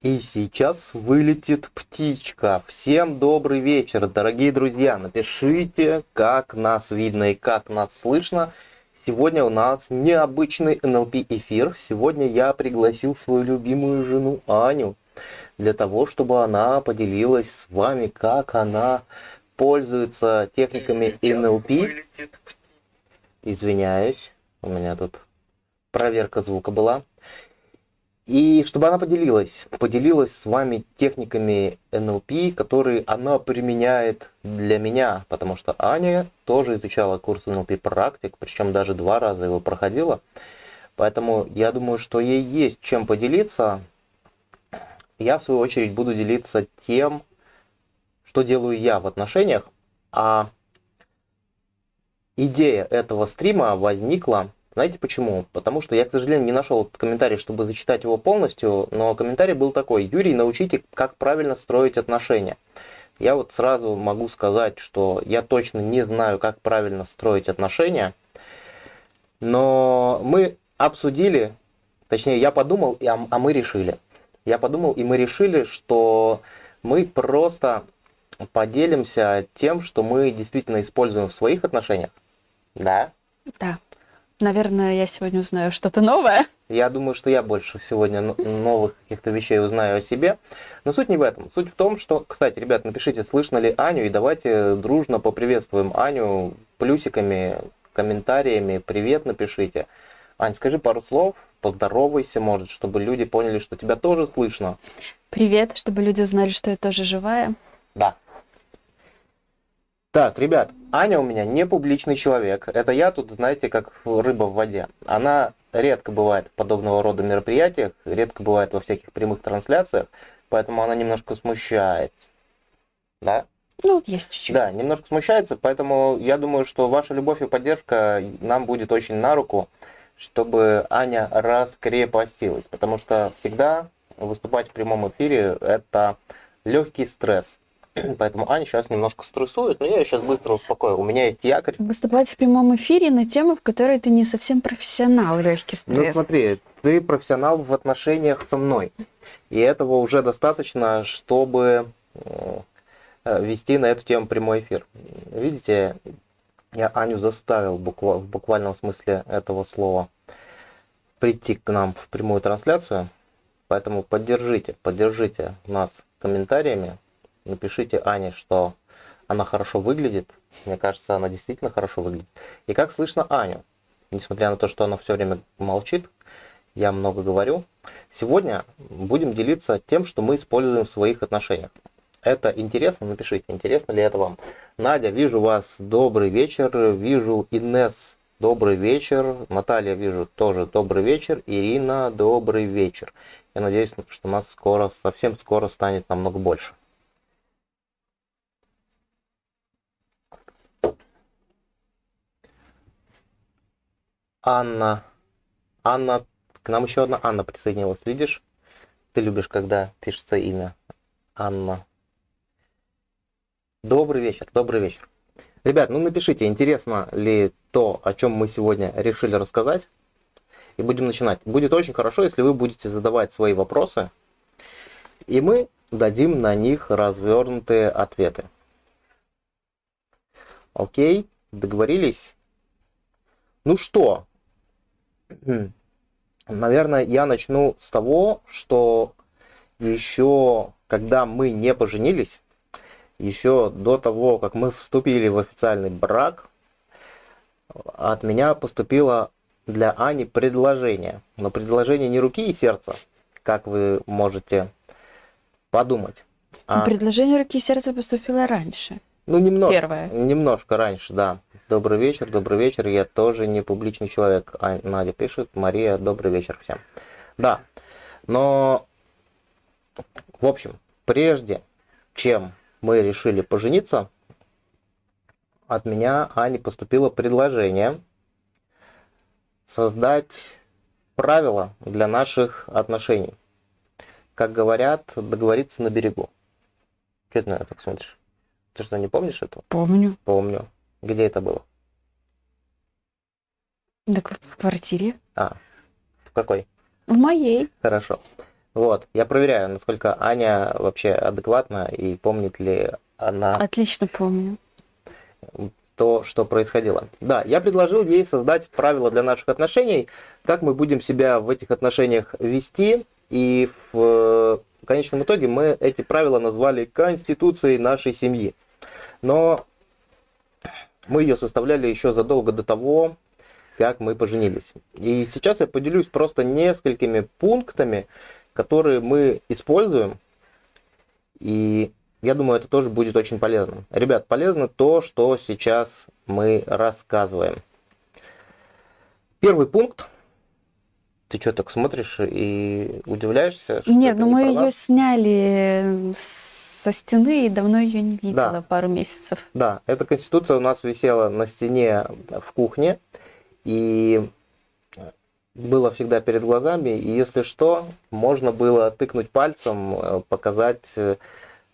И сейчас вылетит птичка. Всем добрый вечер, дорогие друзья. Напишите, как нас видно и как нас слышно. Сегодня у нас необычный NLP эфир. Сегодня я пригласил свою любимую жену Аню для того, чтобы она поделилась с вами, как она пользуется техниками NLP. Извиняюсь, у меня тут проверка звука была. И чтобы она поделилась, поделилась с вами техниками НЛП, которые она применяет для меня, потому что Аня тоже изучала курс НЛП практик, причем даже два раза его проходила. Поэтому я думаю, что ей есть чем поделиться. Я, в свою очередь, буду делиться тем, что делаю я в отношениях. А идея этого стрима возникла знаете почему? Потому что я, к сожалению, не нашел этот комментарий, чтобы зачитать его полностью, но комментарий был такой. Юрий, научите, как правильно строить отношения. Я вот сразу могу сказать, что я точно не знаю, как правильно строить отношения, но мы обсудили, точнее, я подумал, а, а мы решили. Я подумал, и мы решили, что мы просто поделимся тем, что мы действительно используем в своих отношениях. Да? Да. Наверное, я сегодня узнаю что-то новое. Я думаю, что я больше сегодня новых каких-то вещей узнаю о себе. Но суть не в этом. Суть в том, что, кстати, ребят, напишите, слышно ли Аню, и давайте дружно поприветствуем Аню плюсиками, комментариями. Привет напишите. Ань, скажи пару слов, поздоровайся, может, чтобы люди поняли, что тебя тоже слышно. Привет, чтобы люди узнали, что я тоже живая. Да. Так, ребят, Аня у меня не публичный человек. Это я тут, знаете, как рыба в воде. Она редко бывает в подобного рода мероприятиях, редко бывает во всяких прямых трансляциях, поэтому она немножко смущается. Да? Ну, есть чуть-чуть. Да, немножко смущается, поэтому я думаю, что ваша любовь и поддержка нам будет очень на руку, чтобы Аня раскрепостилась, потому что всегда выступать в прямом эфире – это легкий стресс. Поэтому Аня сейчас немножко стрессует, но я ее сейчас быстро успокою. У меня есть якорь. Выступать в прямом эфире на тему, в которой ты не совсем профессионал, легкий ну, стресс. Ну смотри, ты профессионал в отношениях со мной. И этого уже достаточно, чтобы э, вести на эту тему прямой эфир. Видите, я Аню заставил буква, в буквальном смысле этого слова прийти к нам в прямую трансляцию. Поэтому поддержите, поддержите нас комментариями, напишите Ане, что она хорошо выглядит. Мне кажется, она действительно хорошо выглядит. И как слышно Аню, несмотря на то, что она все время молчит, я много говорю. Сегодня будем делиться тем, что мы используем в своих отношениях. Это интересно? Напишите, интересно ли это вам. Надя, вижу вас, добрый вечер. Вижу Инес, добрый вечер. Наталья, вижу, тоже добрый вечер. Ирина, добрый вечер. Я надеюсь, что нас скоро, совсем скоро станет намного больше. Анна. Анна. К нам еще одна Анна присоединилась. Видишь? Ты любишь, когда пишется имя. Анна. Добрый вечер, добрый вечер. Ребят, ну напишите, интересно ли то, о чем мы сегодня решили рассказать. И будем начинать. Будет очень хорошо, если вы будете задавать свои вопросы. И мы дадим на них развернутые ответы. Окей, договорились? Ну что, Наверное, я начну с того, что еще когда мы не поженились, еще до того, как мы вступили в официальный брак, от меня поступило для Ани предложение. Но предложение не руки и сердца, как вы можете подумать. А... Предложение руки и сердца поступило раньше. Ну, немножко. Первое. Немножко раньше, да. Добрый вечер, добрый вечер. Я тоже не публичный человек. А, Надя пишет. Мария, добрый вечер всем. Да. Но, в общем, прежде чем мы решили пожениться, от меня Ане поступило предложение создать правила для наших отношений. Как говорят, договориться на берегу. Что ты на это так смотришь? Ты что, не помнишь этого? Помню. Помню. Где это было? Так в квартире. А, в какой? В моей. Хорошо. Вот, я проверяю, насколько Аня вообще адекватна и помнит ли она Отлично помню. то, что происходило. Да, я предложил ей создать правила для наших отношений, как мы будем себя в этих отношениях вести, и в конечном итоге мы эти правила назвали конституцией нашей семьи. Но мы ее составляли еще задолго до того, как мы поженились. И сейчас я поделюсь просто несколькими пунктами, которые мы используем, и я думаю, это тоже будет очень полезно. Ребят, полезно то, что сейчас мы рассказываем. Первый пункт. Ты что, так смотришь и удивляешься? Нет, это ну не мы ее сняли со стены и давно ее не видела, Да. пару месяцев. Да, эта конституция у нас висела на стене в кухне, и было всегда перед глазами, и если что, можно было тыкнуть пальцем, э, показать, э,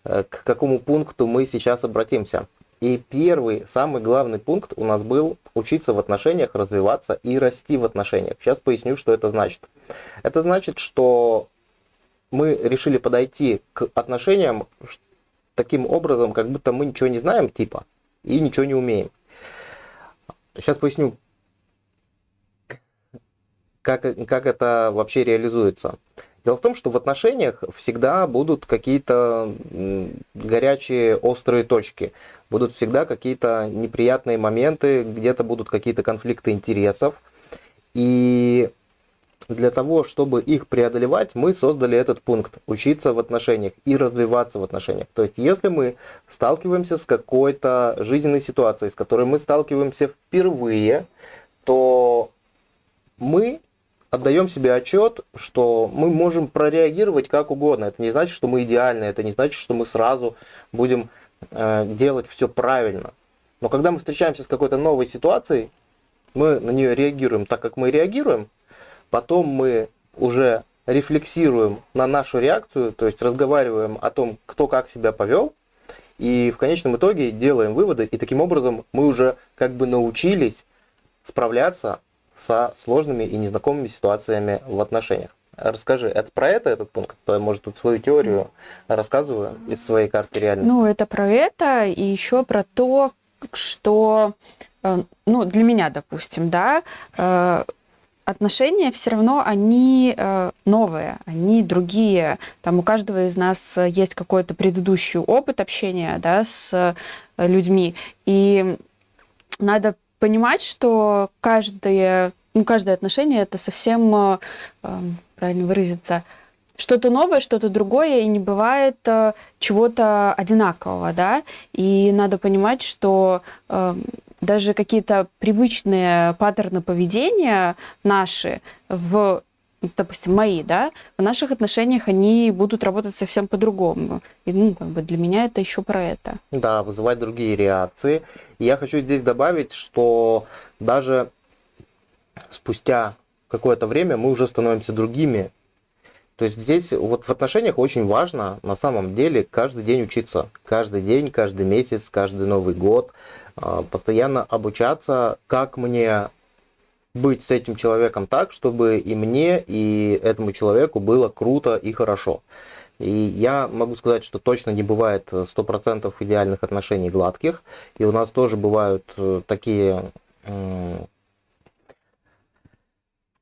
к какому пункту мы сейчас обратимся. И первый, самый главный пункт у нас был учиться в отношениях, развиваться и расти в отношениях. Сейчас поясню, что это значит. Это значит, что мы решили подойти к отношениям таким образом, как будто мы ничего не знаем, типа, и ничего не умеем. Сейчас поясню, как, как это вообще реализуется. Дело в том, что в отношениях всегда будут какие-то горячие, острые точки. Будут всегда какие-то неприятные моменты, где-то будут какие-то конфликты интересов. И для того, чтобы их преодолевать, мы создали этот пункт – учиться в отношениях и развиваться в отношениях. То есть, если мы сталкиваемся с какой-то жизненной ситуацией, с которой мы сталкиваемся впервые, то мы отдаем себе отчет, что мы можем прореагировать как угодно. Это не значит, что мы идеальны, это не значит, что мы сразу будем э, делать все правильно. Но когда мы встречаемся с какой-то новой ситуацией, мы на нее реагируем так, как мы реагируем, потом мы уже рефлексируем на нашу реакцию, то есть разговариваем о том, кто как себя повел, и в конечном итоге делаем выводы, и таким образом мы уже как бы научились справляться со сложными и незнакомыми ситуациями в отношениях. Расскажи, это про это этот пункт? Я, Может, тут свою теорию рассказываю из своей карты реальности? Ну, это про это, и еще про то, что, э, ну, для меня, допустим, да, э, отношения все равно, они э, новые, они другие. Там у каждого из нас есть какой-то предыдущий опыт общения, да, с э, людьми. И надо понимать, что каждое, ну, каждое отношение это совсем, э, правильно выразиться, что-то новое, что-то другое, и не бывает чего-то одинакового, да, и надо понимать, что даже какие-то привычные паттерны поведения наши в допустим, мои, да, в наших отношениях они будут работать совсем по-другому. И, ну, как бы для меня это еще про это. Да, вызывать другие реакции. И я хочу здесь добавить, что даже спустя какое-то время мы уже становимся другими. То есть здесь вот в отношениях очень важно на самом деле каждый день учиться. Каждый день, каждый месяц, каждый Новый год. А, Постоянно обучаться, как мне быть с этим человеком так, чтобы и мне, и этому человеку было круто и хорошо. И я могу сказать, что точно не бывает 100% идеальных отношений гладких. И у нас тоже бывают э, такие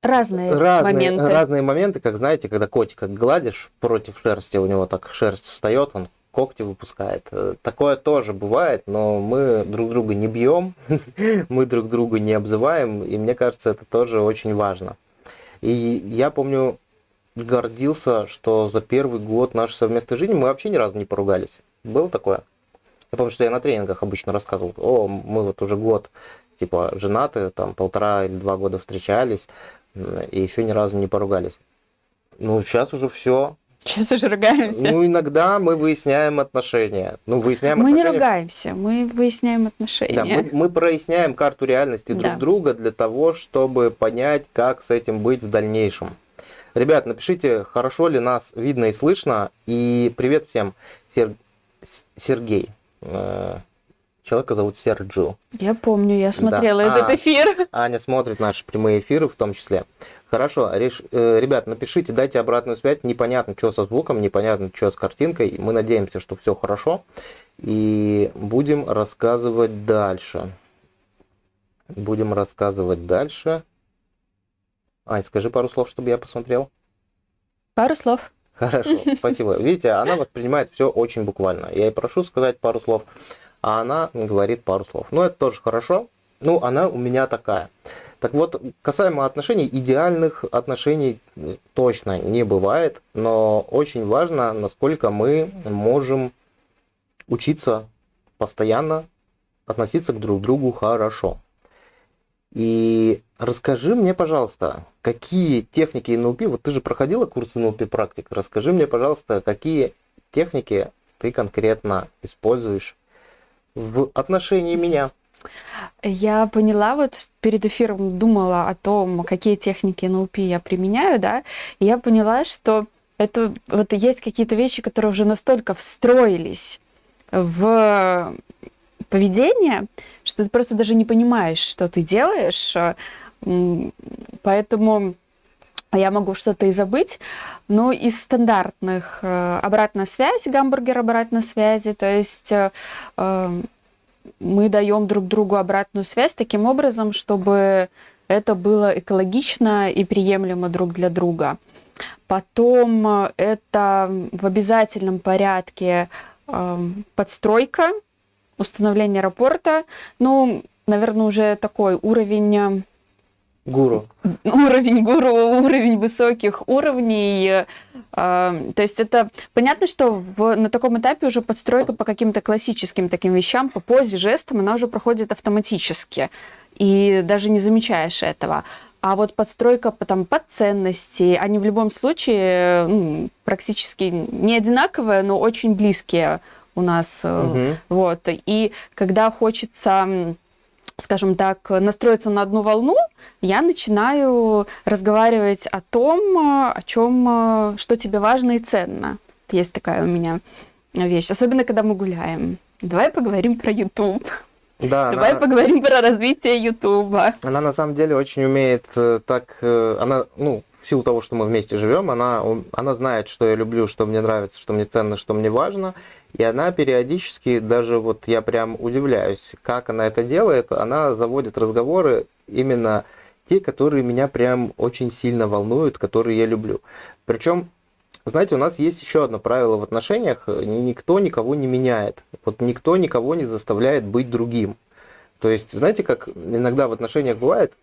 Разные, разные, моменты. разные моменты, как знаете, когда котика гладишь против шерсти, у него так шерсть встает, он когти выпускает. Э, Такое тоже бывает, но мы друг друга не бьем, мы друг друга не обзываем, и мне кажется, это тоже очень важно. И я помню, гордился, что за первый год нашей совместной жизни мы вообще ни разу не поругались. Было такое? Я помню, что я на тренингах обычно рассказывал, о, мы вот уже год, типа, женаты, там, полтора или два года встречались, и еще ни разу не поругались. Ну, сейчас уже все. Сейчас уже ругаемся. Ну, иногда мы выясняем отношения. Ну, выясняем мы не отношения. ругаемся, мы выясняем Да, отношения. мы, мы проясняем карту реальности друг Да. друга для того, чтобы понять, как с этим быть в дальнейшем. Ребят, напишите, хорошо ли нас видно и слышно. И привет всем. Сер- Сергей. Э, Человека зовут Серджио. Я помню, я смотрела Да. этот А. эфир. Аня смотрит наши прямые эфиры в том числе. Хорошо, реш... э, ребят, напишите, дайте обратную связь. Непонятно, что со звуком, непонятно, что с картинкой. Мы надеемся, что все хорошо. И будем рассказывать дальше. Будем рассказывать дальше. Ань, скажи пару слов, чтобы я посмотрел. Пару слов. Хорошо, спасибо. Видите, она воспринимает все очень буквально. Я ей прошу сказать пару слов, а она говорит пару слов. Но это тоже хорошо. Ну, она у меня такая. Так вот, касаемо отношений, идеальных отношений точно не бывает, но очень важно, насколько мы можем учиться постоянно относиться к друг другу хорошо. И расскажи мне, пожалуйста, какие техники НЛП, вот ты же проходила курс НЛП практик, расскажи мне, пожалуйста, какие техники ты конкретно используешь в отношении меня. Я поняла, вот перед эфиром думала о том, какие техники НЛП я применяю, да, и я поняла, что это вот есть какие-то вещи, которые уже настолько встроились в поведение, что ты просто даже не понимаешь, что ты делаешь. Поэтому я могу что-то и забыть. Но из стандартных э, обратная связь, гамбургер обратной связи, то есть э, эм, мы даем друг другу обратную связь таким образом, чтобы это было экологично и приемлемо друг для друга. Потом э, это в обязательном порядке эм, подстройка, установление рапорта. Ну, наверное, уже такой уровень Гуру. Уровень гуру, уровень высоких уровней. А, то есть это понятно, что в, на таком этапе уже подстройка по каким-то классическим таким вещам, по позе, жестам, она уже проходит автоматически. И даже не замечаешь этого. А вот подстройка там, под ценности, они в любом случае ну, практически не одинаковые, но очень близкие у нас. Угу. Вот. И когда хочется скажем так, настроиться на одну волну, я начинаю разговаривать о том, о чем, что тебе важно и ценно. Есть такая у меня вещь, особенно когда мы гуляем. Давай поговорим про YouTube. Да, Давай она... поговорим про развитие Ютуба. Она на самом деле очень умеет э, так, э, она, ну, в силу того, что мы вместе живем, она, она знает, что я люблю, что мне нравится, что мне ценно, что мне важно. И она периодически, даже вот я прям удивляюсь, как она это делает, она заводит разговоры именно те, которые меня прям очень сильно волнуют, которые я люблю. Причем, знаете, у нас есть еще одно правило в отношениях, никто никого не меняет. Вот никто никого не заставляет быть другим. То есть, знаете, как иногда в отношениях бывает,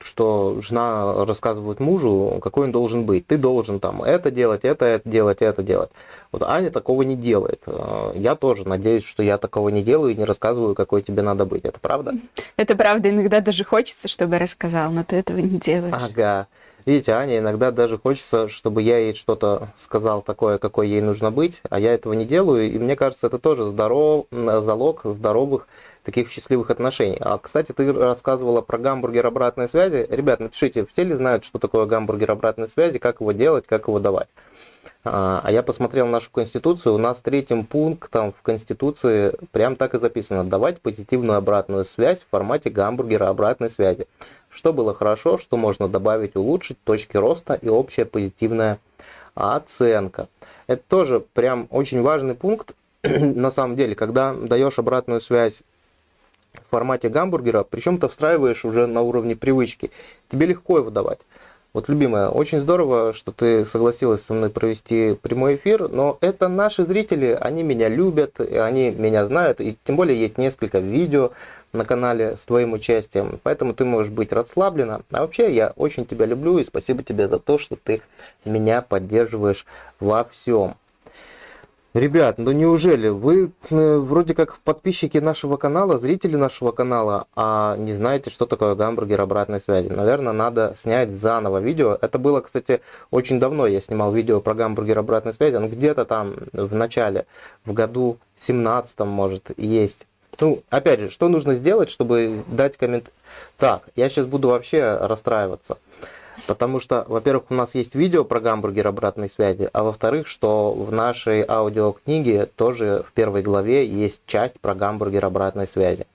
что жена рассказывает мужу, какой он должен быть. Ты должен там это делать, это, это делать, это делать. Вот Аня такого не делает. Э, я тоже надеюсь, что я такого не делаю и не рассказываю, какой тебе надо быть. Это правда? Это правда. Иногда даже хочется, чтобы рассказал, но ты этого не делаешь. Ага. Видите, Аня иногда даже хочется, чтобы я ей что-то сказал такое, какой ей нужно быть, а я этого не делаю. И мне кажется, это тоже здоров, залог здоровых таких счастливых отношений. А, кстати, ты рассказывала про гамбургер обратной связи. Ребят, напишите, все ли знают, что такое гамбургер обратной связи, как его делать, как его давать. А, а я посмотрел нашу Конституцию, у нас третьим пунктом в Конституции прям так и записано, давать позитивную обратную связь в формате гамбургера обратной связи. Что было хорошо, что можно добавить, улучшить, точки роста и общая позитивная оценка. Это тоже прям очень важный пункт, на самом деле, когда даешь обратную связь в формате гамбургера, причем ты встраиваешь уже на уровне привычки. Тебе легко его давать. Вот, любимая, очень здорово, что ты согласилась со мной провести прямой эфир, но это наши зрители, они меня любят, они меня знают, и тем более есть несколько видео на канале с твоим участием, поэтому ты можешь быть расслаблена. А вообще, я очень тебя люблю и спасибо тебе за то, что ты меня поддерживаешь во всем. Ребят, ну неужели вы э, вроде как подписчики нашего канала, зрители нашего канала, а не знаете, что такое гамбургер обратной связи? Наверное, надо снять заново видео. Это было, кстати, очень давно я снимал видео про гамбургер обратной связи. Ну где-то там в начале, в году 17 может, есть. Ну, опять же, что нужно сделать, чтобы дать коммент... Так, я сейчас буду вообще расстраиваться. Потому что, во-первых, у нас есть видео про гамбургер обратной связи, а во-вторых, что в нашей аудиокниге тоже в первой главе есть часть про гамбургер обратной связи.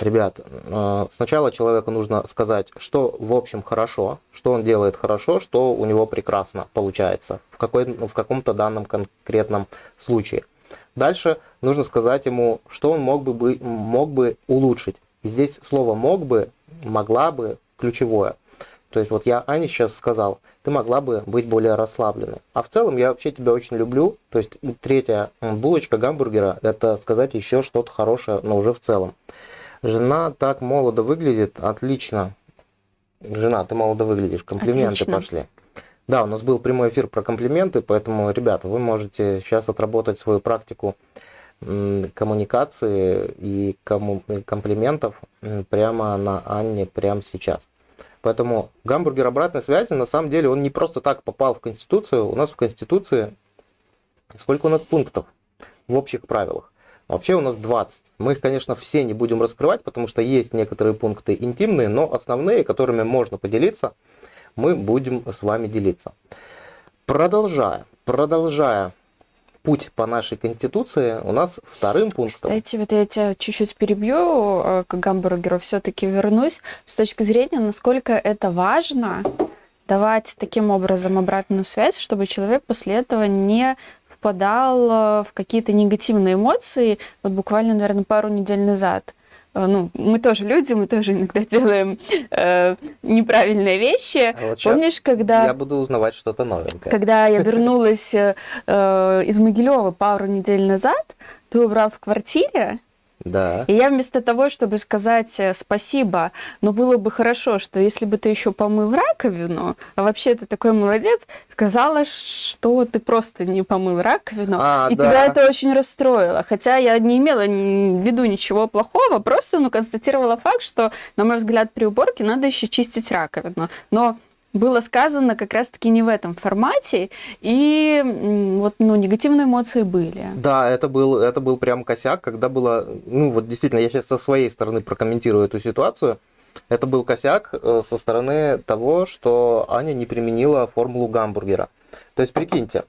Ребят, э, сначала человеку нужно сказать, что в общем хорошо, что он делает хорошо, что у него прекрасно получается в, какой, в каком-то данном конкретном случае. Дальше нужно сказать ему, что он мог бы, мог бы улучшить. И здесь слово «мог бы», «могла бы» ключевое. То есть вот я Ане сейчас сказал, ты могла бы быть более расслабленной. А в целом я вообще тебя очень люблю. То есть третья булочка гамбургера – это сказать еще что-то хорошее, но уже в целом. Жена так молодо выглядит, отлично. Жена, ты молодо выглядишь, комплименты отлично. пошли. Да, у нас был прямой эфир про комплименты, поэтому, ребята, вы можете сейчас отработать свою практику коммуникации и комплиментов прямо на Анне прямо сейчас. Поэтому гамбургер обратной связи, на самом деле, он не просто так попал в Конституцию. У нас в Конституции сколько у нас пунктов в общих правилах? Вообще у нас 20. Мы их, конечно, все не будем раскрывать, потому что есть некоторые пункты интимные, но основные, которыми можно поделиться, мы будем с вами делиться. Продолжая, продолжая путь по нашей конституции у нас вторым пунктом. Кстати, вот я тебя чуть-чуть перебью э, к гамбургеру, все-таки вернусь с точки зрения, насколько это важно давать таким образом обратную связь, чтобы человек после этого не впадал э, в какие-то негативные эмоции. Вот буквально, наверное, пару недель назад ну, мы тоже люди, мы тоже иногда делаем э, неправильные вещи. А вот Помнишь, когда... Я буду узнавать что-то новенькое. Когда я вернулась э, э из Могилева пару недель назад, ты убрал в квартире, да. И я вместо того, чтобы сказать э, спасибо, но было бы хорошо, что если бы ты еще помыл раковину, а вообще ты такой молодец, сказала, что ты просто не помыл раковину, а, и да. тебя это очень расстроило. Хотя я не имела в виду ничего плохого, просто ну, констатировала факт, что, на мой взгляд, при уборке надо еще чистить раковину. Но было сказано как раз-таки не в этом формате, и вот, ну, негативные эмоции были. Да, это был, это был прям косяк, когда было, ну, вот действительно, я сейчас со своей стороны прокомментирую эту ситуацию, это был косяк э, со стороны того, что Аня не применила формулу гамбургера. То есть, прикиньте,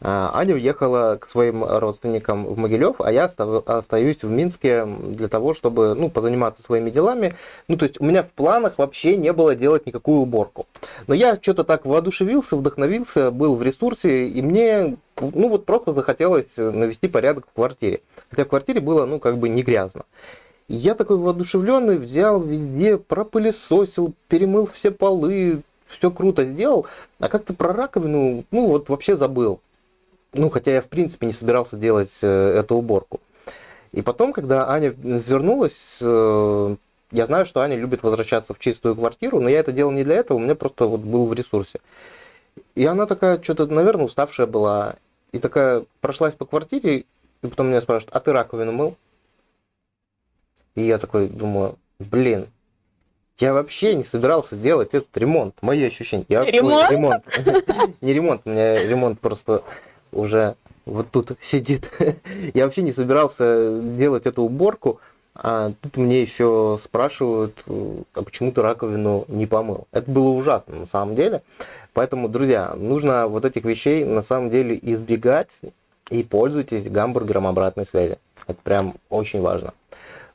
а, Аня уехала к своим родственникам в Могилев, а я остаюсь в Минске для того, чтобы ну, позаниматься своими делами. Ну, то есть, у меня в планах вообще не было делать никакую уборку. Но я что-то так воодушевился, вдохновился, был в ресурсе, и мне, ну, вот просто захотелось навести порядок в квартире. Хотя в квартире было, ну, как бы не грязно. Я такой воодушевленный взял везде, пропылесосил, перемыл все полы, все круто сделал, а как-то про раковину, ну вот вообще забыл. Ну, хотя я в принципе не собирался делать э, эту уборку. И потом, когда Аня вернулась, э, я знаю, что Аня любит возвращаться в чистую квартиру, но я это делал не для этого, у меня просто вот был в ресурсе. И она такая, что-то, наверное, уставшая была. И такая прошлась по квартире, и потом меня спрашивают, а ты раковину мыл? И я такой думаю, блин, я вообще не собирался делать этот ремонт. Мои ощущения. Я ремонт? ремонт. Не ремонт, у меня ремонт просто уже вот тут сидит. Я вообще не собирался делать эту уборку. А тут мне еще спрашивают, а почему ты раковину не помыл. Это было ужасно на самом деле. Поэтому, друзья, нужно вот этих вещей на самом деле избегать и пользуйтесь гамбургером обратной связи. Это прям очень важно.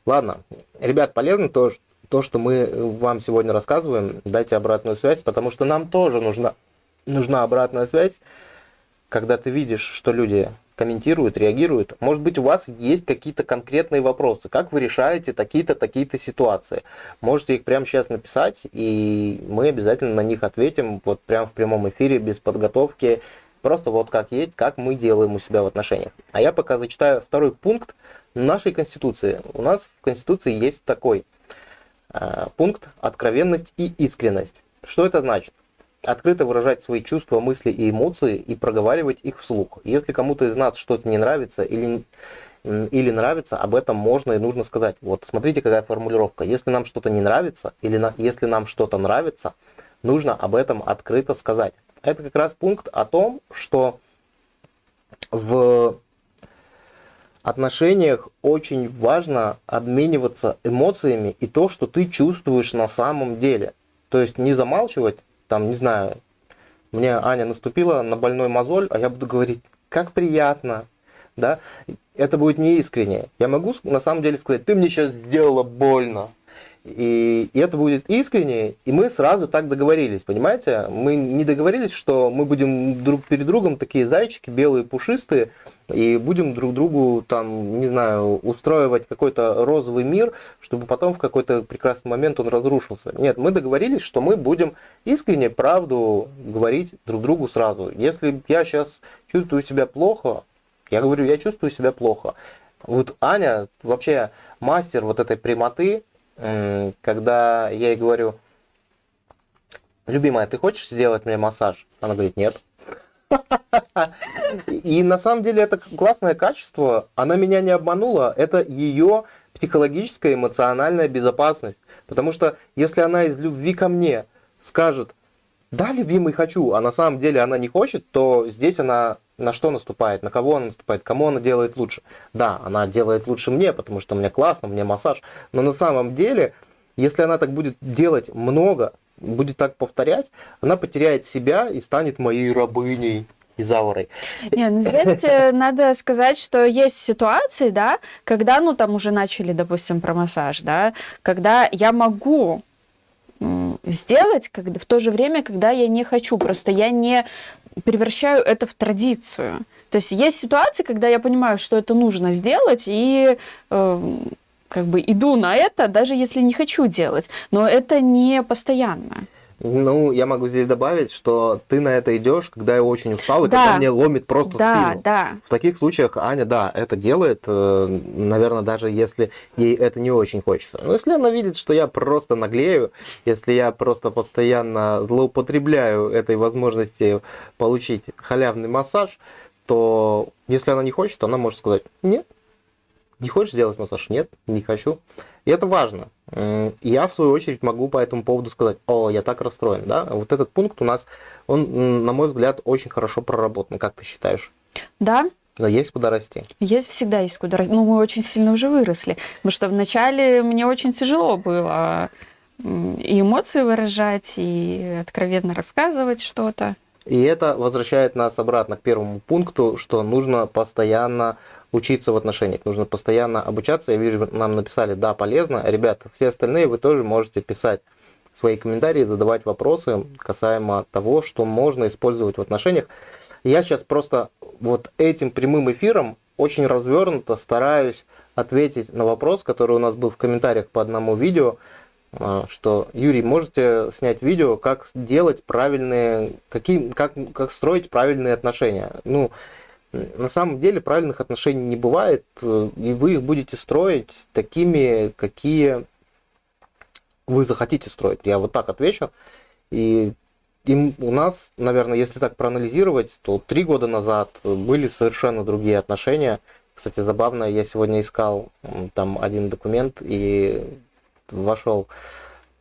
Ладно, ребят, полезно то, то, что мы вам сегодня рассказываем, дайте обратную связь, потому что нам тоже нужна, нужна обратная связь, когда ты видишь, что люди комментируют, реагируют. Может быть, у вас есть какие-то конкретные вопросы, как вы решаете такие-то, такие-то ситуации. Можете их прямо сейчас написать, и мы обязательно на них ответим, вот прямо в прямом эфире, без подготовки, просто вот как есть, как мы делаем у себя в отношениях. А я пока зачитаю второй пункт нашей Конституции. У нас в Конституции есть такой – Э, пункт «Откровенность и искренность». Что это значит? Открыто выражать свои чувства, мысли и эмоции и проговаривать их вслух. Если кому-то из нас что-то не нравится или, или нравится, об этом можно и нужно сказать. Вот смотрите, какая формулировка. Если нам что-то не нравится или на, если нам что-то нравится, нужно об этом открыто сказать. Это как раз пункт о том, что в отношениях очень важно обмениваться эмоциями и то, что ты чувствуешь на самом деле. То есть не замалчивать, там, не знаю, мне Аня наступила на больной мозоль, а я буду говорить, как приятно, да, это будет неискренне. Я могу на самом деле сказать, ты мне сейчас сделала больно, и, и это будет искренне, и мы сразу так договорились, понимаете? Мы не договорились, что мы будем друг перед другом такие зайчики, белые, пушистые, и будем друг другу, там, не знаю, устраивать какой-то розовый мир, чтобы потом в какой-то прекрасный момент он разрушился. Нет, мы договорились, что мы будем искренне правду говорить друг другу сразу. Если я сейчас чувствую себя плохо, я говорю, я чувствую себя плохо. Вот Аня вообще мастер вот этой прямоты, когда я ей говорю, любимая, ты хочешь сделать мне массаж? Она говорит, нет. И на самом деле это классное качество, она меня не обманула, это ее психологическая эмоциональная безопасность. Потому что если она из любви ко мне скажет, да, любимый, хочу, а на самом деле она не хочет, то здесь она на что наступает, на кого она наступает, кому она делает лучше. Да, она делает лучше мне, потому что мне классно, мне массаж. Но на самом деле, если она так будет делать много, будет так повторять, она потеряет себя и станет моей рабыней и заворой. Не, ну здесь надо сказать, что есть ситуации, да, когда, ну, там уже начали, допустим, про массаж, да, когда я могу сделать когда, в то же время, когда я не хочу. Просто я не превращаю это в традицию. То есть есть ситуации, когда я понимаю, что это нужно сделать, и э, как бы иду на это, даже если не хочу делать. Но это не постоянно. Ну, я могу здесь добавить, что ты на это идешь, когда я очень устал, и да. когда мне ломит просто да, спину. Да. В таких случаях Аня, да, это делает, э, наверное, даже если ей это не очень хочется. Но если она видит, что я просто наглею, если я просто постоянно злоупотребляю этой возможностью получить халявный массаж, то если она не хочет, она может сказать, нет, не хочешь сделать массаж? Нет, не хочу. И это важно. Я, в свою очередь, могу по этому поводу сказать, о, я так расстроен, да? Вот этот пункт у нас, он, на мой взгляд, очень хорошо проработан. Как ты считаешь? Да, но есть куда расти. Есть всегда есть куда расти. Ну, мы очень сильно уже выросли. Потому что вначале мне очень тяжело было и эмоции выражать, и откровенно рассказывать что-то. И это возвращает нас обратно к первому пункту, что нужно постоянно учиться в отношениях, нужно постоянно обучаться. Я вижу, нам написали, да, полезно. Ребята, все остальные вы тоже можете писать свои комментарии, задавать вопросы касаемо того, что можно использовать в отношениях. Я сейчас просто вот этим прямым эфиром очень развернуто стараюсь ответить на вопрос, который у нас был в комментариях по одному видео, а, что, Юрий, можете снять видео, как делать правильные, какие, как, как строить правильные отношения. Ну, на самом деле правильных отношений не бывает, э, и вы их будете строить такими, какие вы захотите строить. Я вот так отвечу. И им у нас, наверное, если так проанализировать, то три года назад были совершенно другие отношения. Кстати, забавно, я сегодня искал там один документ и вошел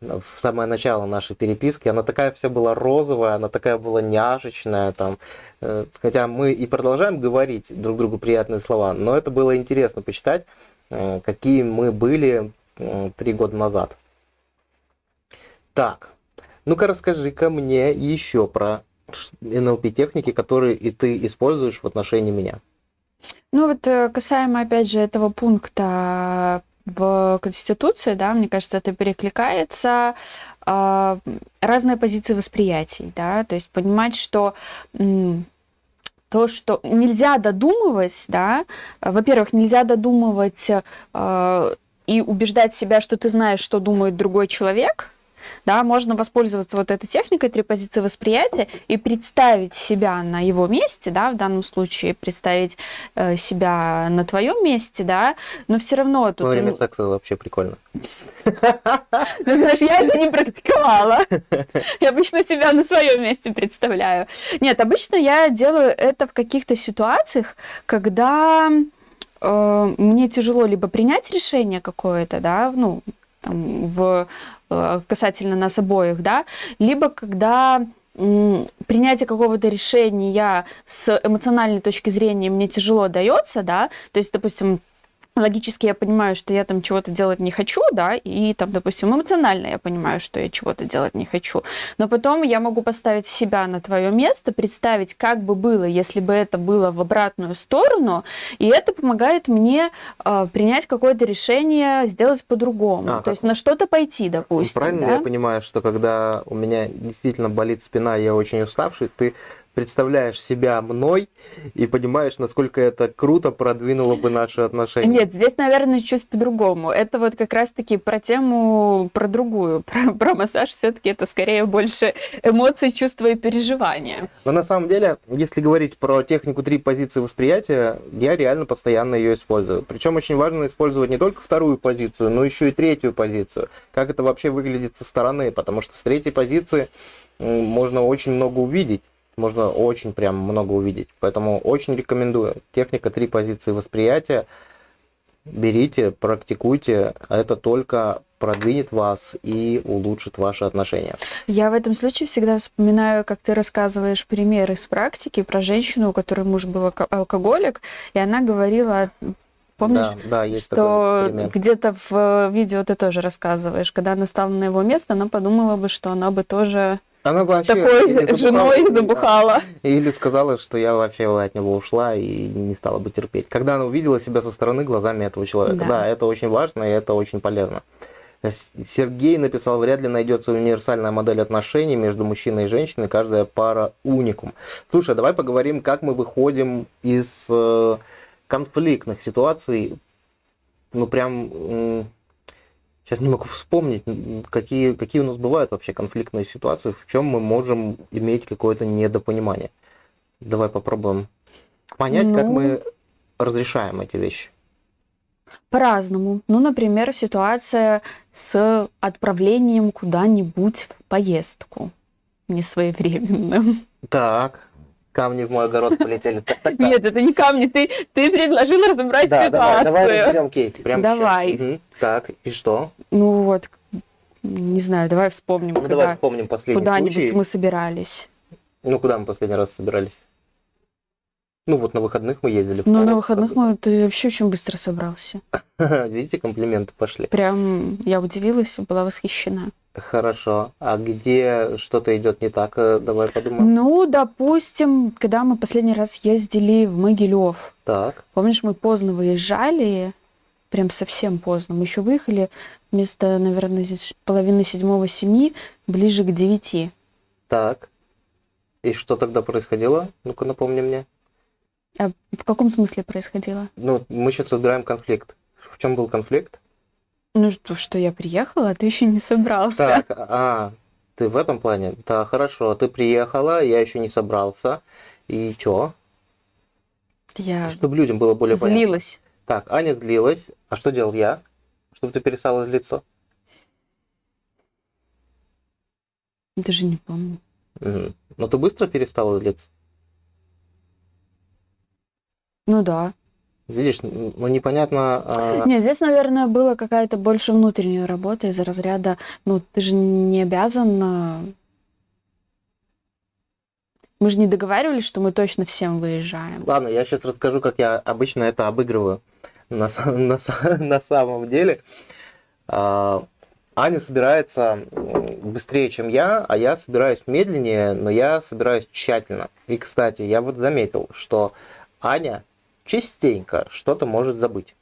в самое начало нашей переписки. Она такая вся была розовая, она такая была няшечная, там, Э, хотя мы и продолжаем говорить друг другу приятные слова, но это было интересно почитать, э, какие мы были э, три года назад. Так, ну-ка расскажи-ка мне еще про НЛП-техники, которые и ты используешь в отношении меня. Ну вот касаемо, опять же, этого пункта в Конституции, да, мне кажется, это перекликается э, разные позиции восприятий, да, то есть понимать, что то, что нельзя додумывать, да, во-первых, нельзя додумывать э, и убеждать себя, что ты знаешь, что думает другой человек, да, можно воспользоваться вот этой техникой три позиции восприятия и представить себя на его месте, да, в данном случае представить э, себя на твоем месте, да, но все равно тут... Во время секса вообще прикольно. Ну, знаешь, я это не практиковала. Я обычно себя на своем месте представляю. Нет, обычно я делаю это в каких-то ситуациях, когда э, мне тяжело либо принять решение какое-то, да, ну, там, в, касательно нас обоих, да, либо когда принятие какого-то решения с эмоциональной точки зрения мне тяжело дается, да, то есть, допустим, логически я понимаю, что я там чего-то делать не хочу, да, и там, допустим, эмоционально я понимаю, что я чего-то делать не хочу. Но потом я могу поставить себя на твое место, представить, как бы было, если бы это было в обратную сторону, и это помогает мне э, принять какое-то решение, сделать по-другому. А, То как... есть на что-то пойти, допустим. Правильно да? я понимаю, что когда у меня действительно болит спина, я очень уставший, ты представляешь себя мной и понимаешь, насколько это круто продвинуло бы наши отношения. Нет, здесь, наверное, чуть по-другому. Это вот как раз-таки про тему, про другую. Про, про массаж все-таки это скорее больше эмоций, чувства и переживания. Но на самом деле, если говорить про технику три позиции восприятия, я реально постоянно ее использую. Причем очень важно использовать не только вторую позицию, но еще и третью позицию. Как это вообще выглядит со стороны, потому что с третьей позиции можно очень много увидеть можно очень прям много увидеть. Поэтому очень рекомендую. Техника три позиции восприятия. Берите, практикуйте. Это только продвинет вас и улучшит ваши отношения. Я в этом случае всегда вспоминаю, как ты рассказываешь пример из практики про женщину, у которой муж был алкоголик, и она говорила Помнишь, да, да, есть что где-то в видео ты тоже рассказываешь, когда она стала на его место, она подумала бы, что она бы тоже она вообще с такой женой забухала. Или сказала, что я вообще от него ушла и не стала бы терпеть. Когда она увидела себя со стороны глазами этого человека. Да, да это очень важно и это очень полезно. Сергей написал, вряд ли найдется универсальная модель отношений между мужчиной и женщиной, каждая пара уникум. Слушай, давай поговорим, как мы выходим из э, конфликтных ситуаций, ну прям Сейчас не могу вспомнить, какие, какие у нас бывают вообще конфликтные ситуации, в чем мы можем иметь какое-то недопонимание. Давай попробуем понять, ну, как мы разрешаем эти вещи. По-разному. Ну, например, ситуация с отправлением куда-нибудь в поездку несвоевременным. Так, камни в мой огород полетели. Так, так, так. Нет, это не камни, ты, ты предложил разобрать да, ситуацию. Давай, давай разберем кейс. Прямо давай. Угу. Так, и что? Ну вот, не знаю, давай вспомним. Ну, давай вспомним последний Куда-нибудь мы собирались. Ну, куда мы последний раз собирались? Ну, вот на выходных мы ездили. Ну, на выходных мы, ты вообще очень быстро собрался. Видите, комплименты пошли. Прям я удивилась, была восхищена. Хорошо. А где что-то идет не так? Э, давай подумаем. Ну, допустим, когда мы последний раз ездили в Могилев. Так. Помнишь, мы поздно выезжали, прям совсем поздно. Мы еще выехали вместо, наверное, половины седьмого семи, ближе к девяти. Так. И что тогда происходило? Ну-ка, напомни мне. А в каком смысле происходило? Ну, мы сейчас разбираем конфликт. В чем был конфликт? Ну, что, что я приехала, а ты еще не собрался. Так, а, ты в этом плане? Да, хорошо, ты приехала, я еще не собрался. И что? Я Чтобы людям было более злилась. понятно. Так, Аня злилась. А что делал я? Чтобы ты перестала злиться? Даже не помню. Угу. Но ты быстро перестала злиться? Ну да. Видишь, ну непонятно... А... Нет, здесь, наверное, была какая-то больше внутренняя работа из разряда, ну ты же не обязан... А, мы же не договаривались, что мы точно всем выезжаем. Ладно, я сейчас расскажу, как я обычно это обыгрываю на, на, на самом деле. А, Аня собирается быстрее, чем я, а я собираюсь медленнее, но я собираюсь тщательно. И, кстати, я вот заметил, что Аня частенько что-то может забыть.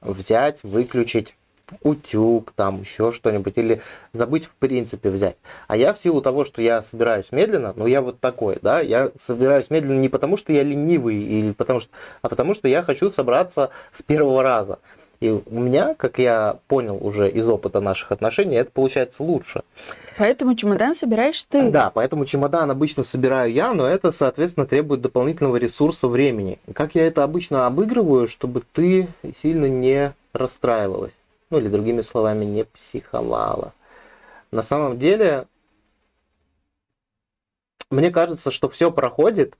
Взять, выключить утюг, там еще что-нибудь, или забыть в принципе взять. А я в силу того, что я собираюсь медленно, ну я вот такой, да, я собираюсь медленно не потому, что я ленивый, или потому что, а потому что я хочу собраться с первого раза. И у меня, как я понял уже из опыта наших отношений, это получается лучше. Поэтому чемодан собираешь ты. Да, поэтому чемодан обычно собираю я, но это, соответственно, требует дополнительного ресурса времени. Как я это обычно обыгрываю, чтобы ты сильно не расстраивалась. Ну или другими словами, не психовала. На самом деле, мне кажется, что все проходит.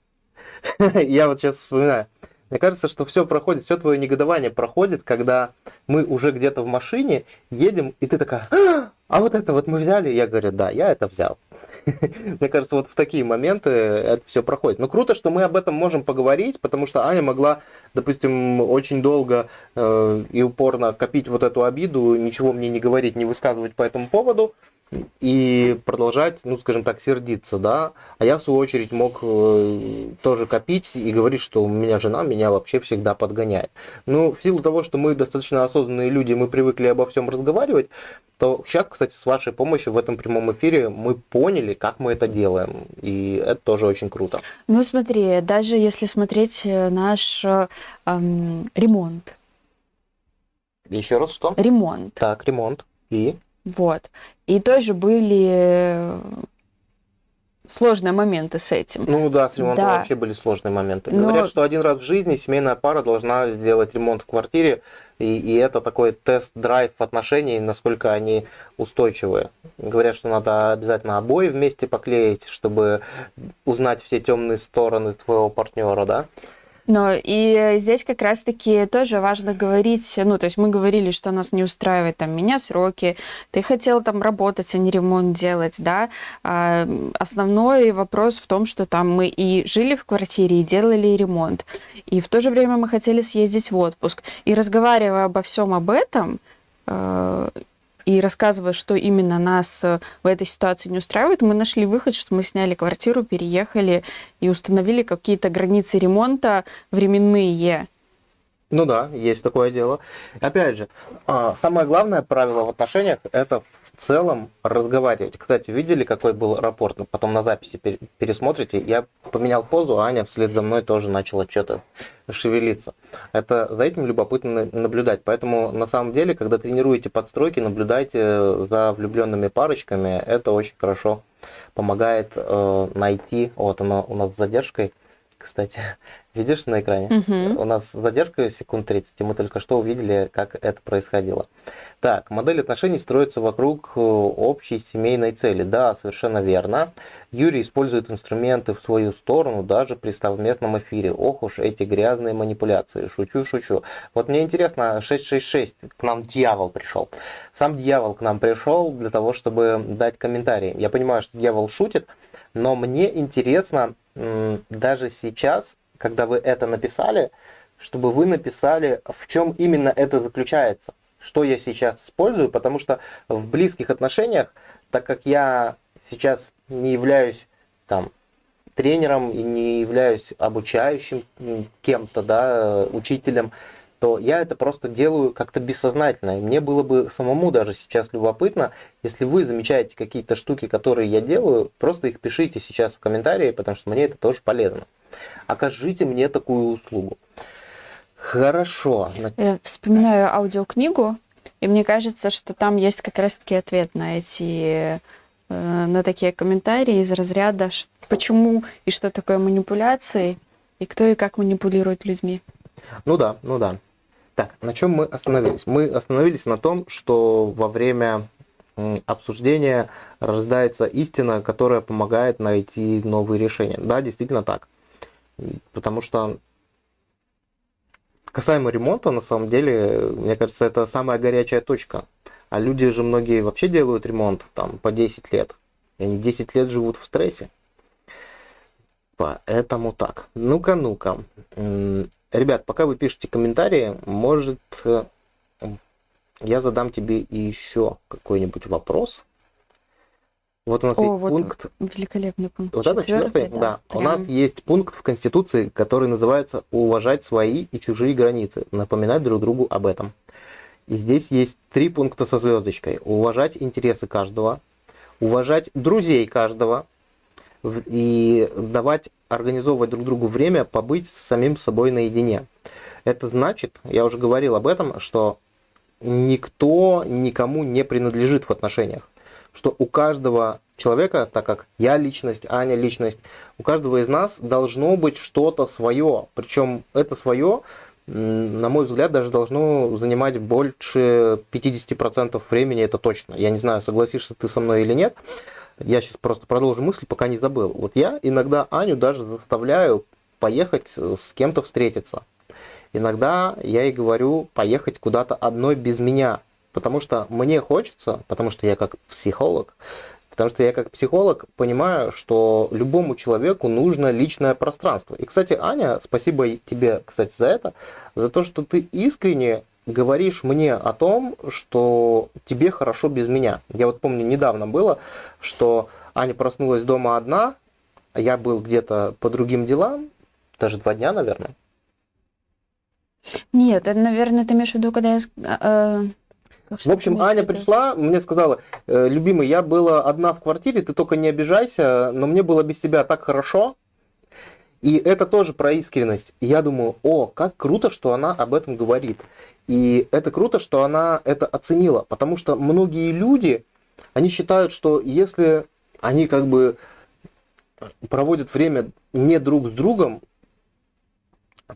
я вот сейчас вспоминаю. Мне кажется, что все проходит, все твое негодование проходит, когда мы уже где-то в машине едем, и ты такая, а, а вот это вот мы взяли? Я говорю, да, я это взял. Мне кажется, вот в такие моменты это все проходит. Но круто, что мы об этом можем поговорить, потому что Аня могла, допустим, очень долго э, и упорно копить вот эту обиду, ничего мне не говорить, не высказывать по этому поводу и продолжать, ну, скажем так, сердиться, да. А я, в свою очередь, мог э, тоже копить и говорить, что у меня жена меня вообще всегда подгоняет. Ну, в силу того, что мы достаточно осознанные люди, мы привыкли обо всем разговаривать, то сейчас, кстати, с вашей помощью в этом прямом эфире мы поняли, как мы это делаем. И это тоже очень круто. Ну, смотри, даже если смотреть э, наш эм, ремонт. Еще раз что? Ремонт. Так, ремонт. И? Вот. И тоже были сложные моменты с этим. Ну да, с ремонтом да. вообще были сложные моменты. Но... Говорят, что один раз в жизни семейная пара должна сделать ремонт в квартире, и, и это такой тест-драйв отношений, насколько они устойчивые. Говорят, что надо обязательно обои вместе поклеить, чтобы узнать все темные стороны твоего партнера, да? Но и здесь как раз-таки тоже важно говорить, ну, то есть мы говорили, что нас не устраивает там меня сроки, ты хотел там работать, а не ремонт делать, да. А основной вопрос в том, что там мы и жили в квартире, и делали ремонт, и в то же время мы хотели съездить в отпуск. И разговаривая обо всем об этом, э, и рассказывая, что именно нас э, в этой ситуации не устраивает, мы нашли выход, что мы сняли квартиру, переехали и установили какие-то границы ремонта временные. Ну да, есть такое дело. Опять же, а, самое главное правило в отношениях – это в целом разговаривать. Кстати, видели, какой был рапорт? Потом на записи пересмотрите. Я поменял позу, а Аня вслед за мной тоже начала что-то шевелиться. Это за этим любопытно наблюдать. Поэтому на самом деле, когда тренируете подстройки, наблюдайте за влюбленными парочками. Это очень хорошо помогает э, найти. Вот оно у нас с задержкой кстати. Видишь на экране? Угу. У нас задержка секунд 30, и мы только что увидели, как это происходило. Так, модель отношений строится вокруг э, общей семейной цели. Да, совершенно верно. Юрий использует инструменты в свою сторону даже при совместном эфире. Ох уж эти грязные манипуляции. Шучу, шучу. Вот мне интересно, 666, к нам дьявол пришел. Сам дьявол к нам пришел для того, чтобы дать комментарий. Я понимаю, что дьявол шутит, но мне интересно даже сейчас когда вы это написали, чтобы вы написали, в чем именно это заключается, что я сейчас использую, потому что в близких отношениях, так как я сейчас не являюсь там тренером и не являюсь обучающим кем-то, да, учителем, то я это просто делаю как-то бессознательно. И мне было бы самому даже сейчас любопытно, если вы замечаете какие-то штуки, которые я делаю, просто их пишите сейчас в комментарии, потому что мне это тоже полезно окажите мне такую услугу. Хорошо. Я вспоминаю аудиокнигу, и мне кажется, что там есть как раз-таки ответ на эти э, на такие комментарии из разряда, почему и что такое манипуляции, и кто и как манипулирует людьми. Ну да, ну да. Так, на чем мы остановились? Мы остановились на том, что во время обсуждения рождается истина, которая помогает найти новые решения. Да, действительно так. Потому что касаемо ремонта, на самом деле, мне кажется, это самая горячая точка. А люди же многие вообще делают ремонт там по 10 лет. И они 10 лет живут в стрессе. Поэтому так. Ну-ка, ну-ка. Ребят, пока вы пишете комментарии, может, э, я задам тебе еще какой-нибудь вопрос. Вот у нас О, есть вот пункт. Великолепный пункт. Вот это четвертый, да. да. Прям... У нас есть пункт в Конституции, который называется «Уважать свои и чужие границы, напоминать друг другу об этом». И здесь есть три пункта со звездочкой. Уважать интересы каждого, уважать друзей каждого и давать, организовывать друг другу время побыть с самим собой наедине. Это значит, я уже говорил об этом, что никто никому не принадлежит в отношениях что у каждого человека, так как я личность, Аня личность, у каждого из нас должно быть что-то свое. Причем это свое, на мой взгляд, даже должно занимать больше 50% времени, это точно. Я не знаю, согласишься ты со мной или нет. Я сейчас просто продолжу мысль, пока не забыл. Вот я иногда Аню даже заставляю поехать с кем-то встретиться. Иногда я ей говорю поехать куда-то одной без меня. Потому что мне хочется, потому что я как психолог, Потому что я как психолог понимаю, что любому человеку нужно личное пространство. И, кстати, Аня, спасибо тебе, кстати, за это, за то, что ты искренне говоришь мне о том, что тебе хорошо без меня. Я вот помню, недавно было, что Аня проснулась дома одна, я был где-то по другим делам, даже два дня, наверное. Нет, это, наверное, ты имеешь в виду, когда я... Э, в общем, Аня пришла, мне сказала, «Э, любимый, я была одна в квартире, ты только не обижайся, но мне было без тебя так хорошо. И это тоже про искренность. И я думаю, о, как круто, что она об этом говорит. И это круто, что она это оценила, потому что многие люди, они считают, что если они как бы проводят время не друг с другом,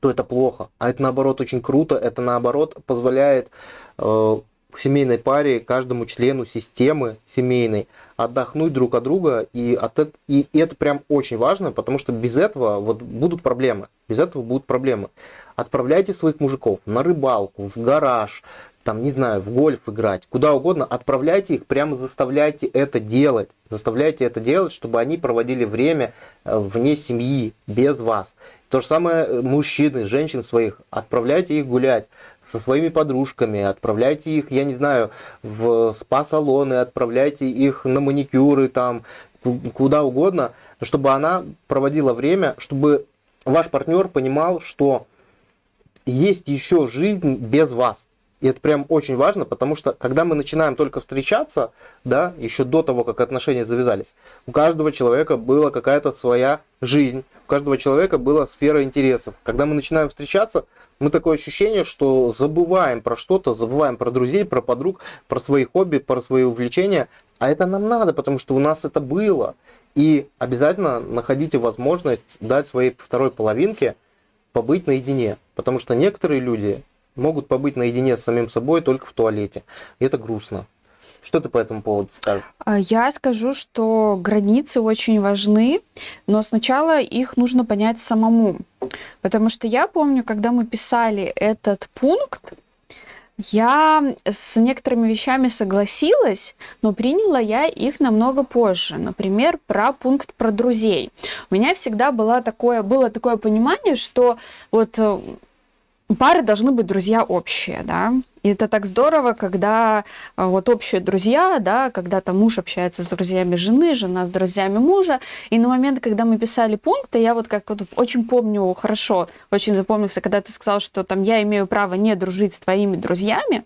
то это плохо. А это наоборот очень круто, это наоборот позволяет э, семейной паре, каждому члену системы семейной отдохнуть друг от друга, и, от, и, и это прям очень важно, потому что без этого вот будут проблемы, без этого будут проблемы. Отправляйте своих мужиков на рыбалку, в гараж, там, не знаю, в гольф играть, куда угодно, отправляйте их, прямо заставляйте это делать. Заставляйте это делать, чтобы они проводили время э, вне семьи, без вас. То же самое э, мужчины, женщин своих, отправляйте их гулять со своими подружками, отправляйте их, я не знаю, в спа-салоны, отправляйте их на маникюры, там, куда угодно, чтобы она проводила время, чтобы ваш партнер понимал, что есть еще жизнь без вас. И это прям очень важно, потому что когда мы начинаем только встречаться, да, еще до того, как отношения завязались, у каждого человека была какая-то своя жизнь, у каждого человека была сфера интересов. Когда мы начинаем встречаться, мы такое ощущение, что забываем про что-то, забываем про друзей, про подруг, про свои хобби, про свои увлечения. А это нам надо, потому что у нас это было. И обязательно находите возможность дать своей второй половинке побыть наедине. Потому что некоторые люди могут побыть наедине с самим собой только в туалете. И это грустно. Что ты по этому поводу скажешь? А, я скажу, что границы очень важны, но сначала их нужно понять самому. Потому что я помню, когда мы писали этот пункт, я с некоторыми вещами согласилась, но приняла я их намного позже. Например, про пункт про друзей. У меня всегда было такое, было такое понимание, что вот э, пары должны быть друзья общие, да, и это так здорово, когда а, вот общие друзья, да, когда там муж общается с друзьями жены, жена с друзьями мужа. И на момент, когда мы писали пункты, я вот как вот очень помню хорошо, очень запомнился, когда ты сказал, что там я имею право не дружить с твоими друзьями.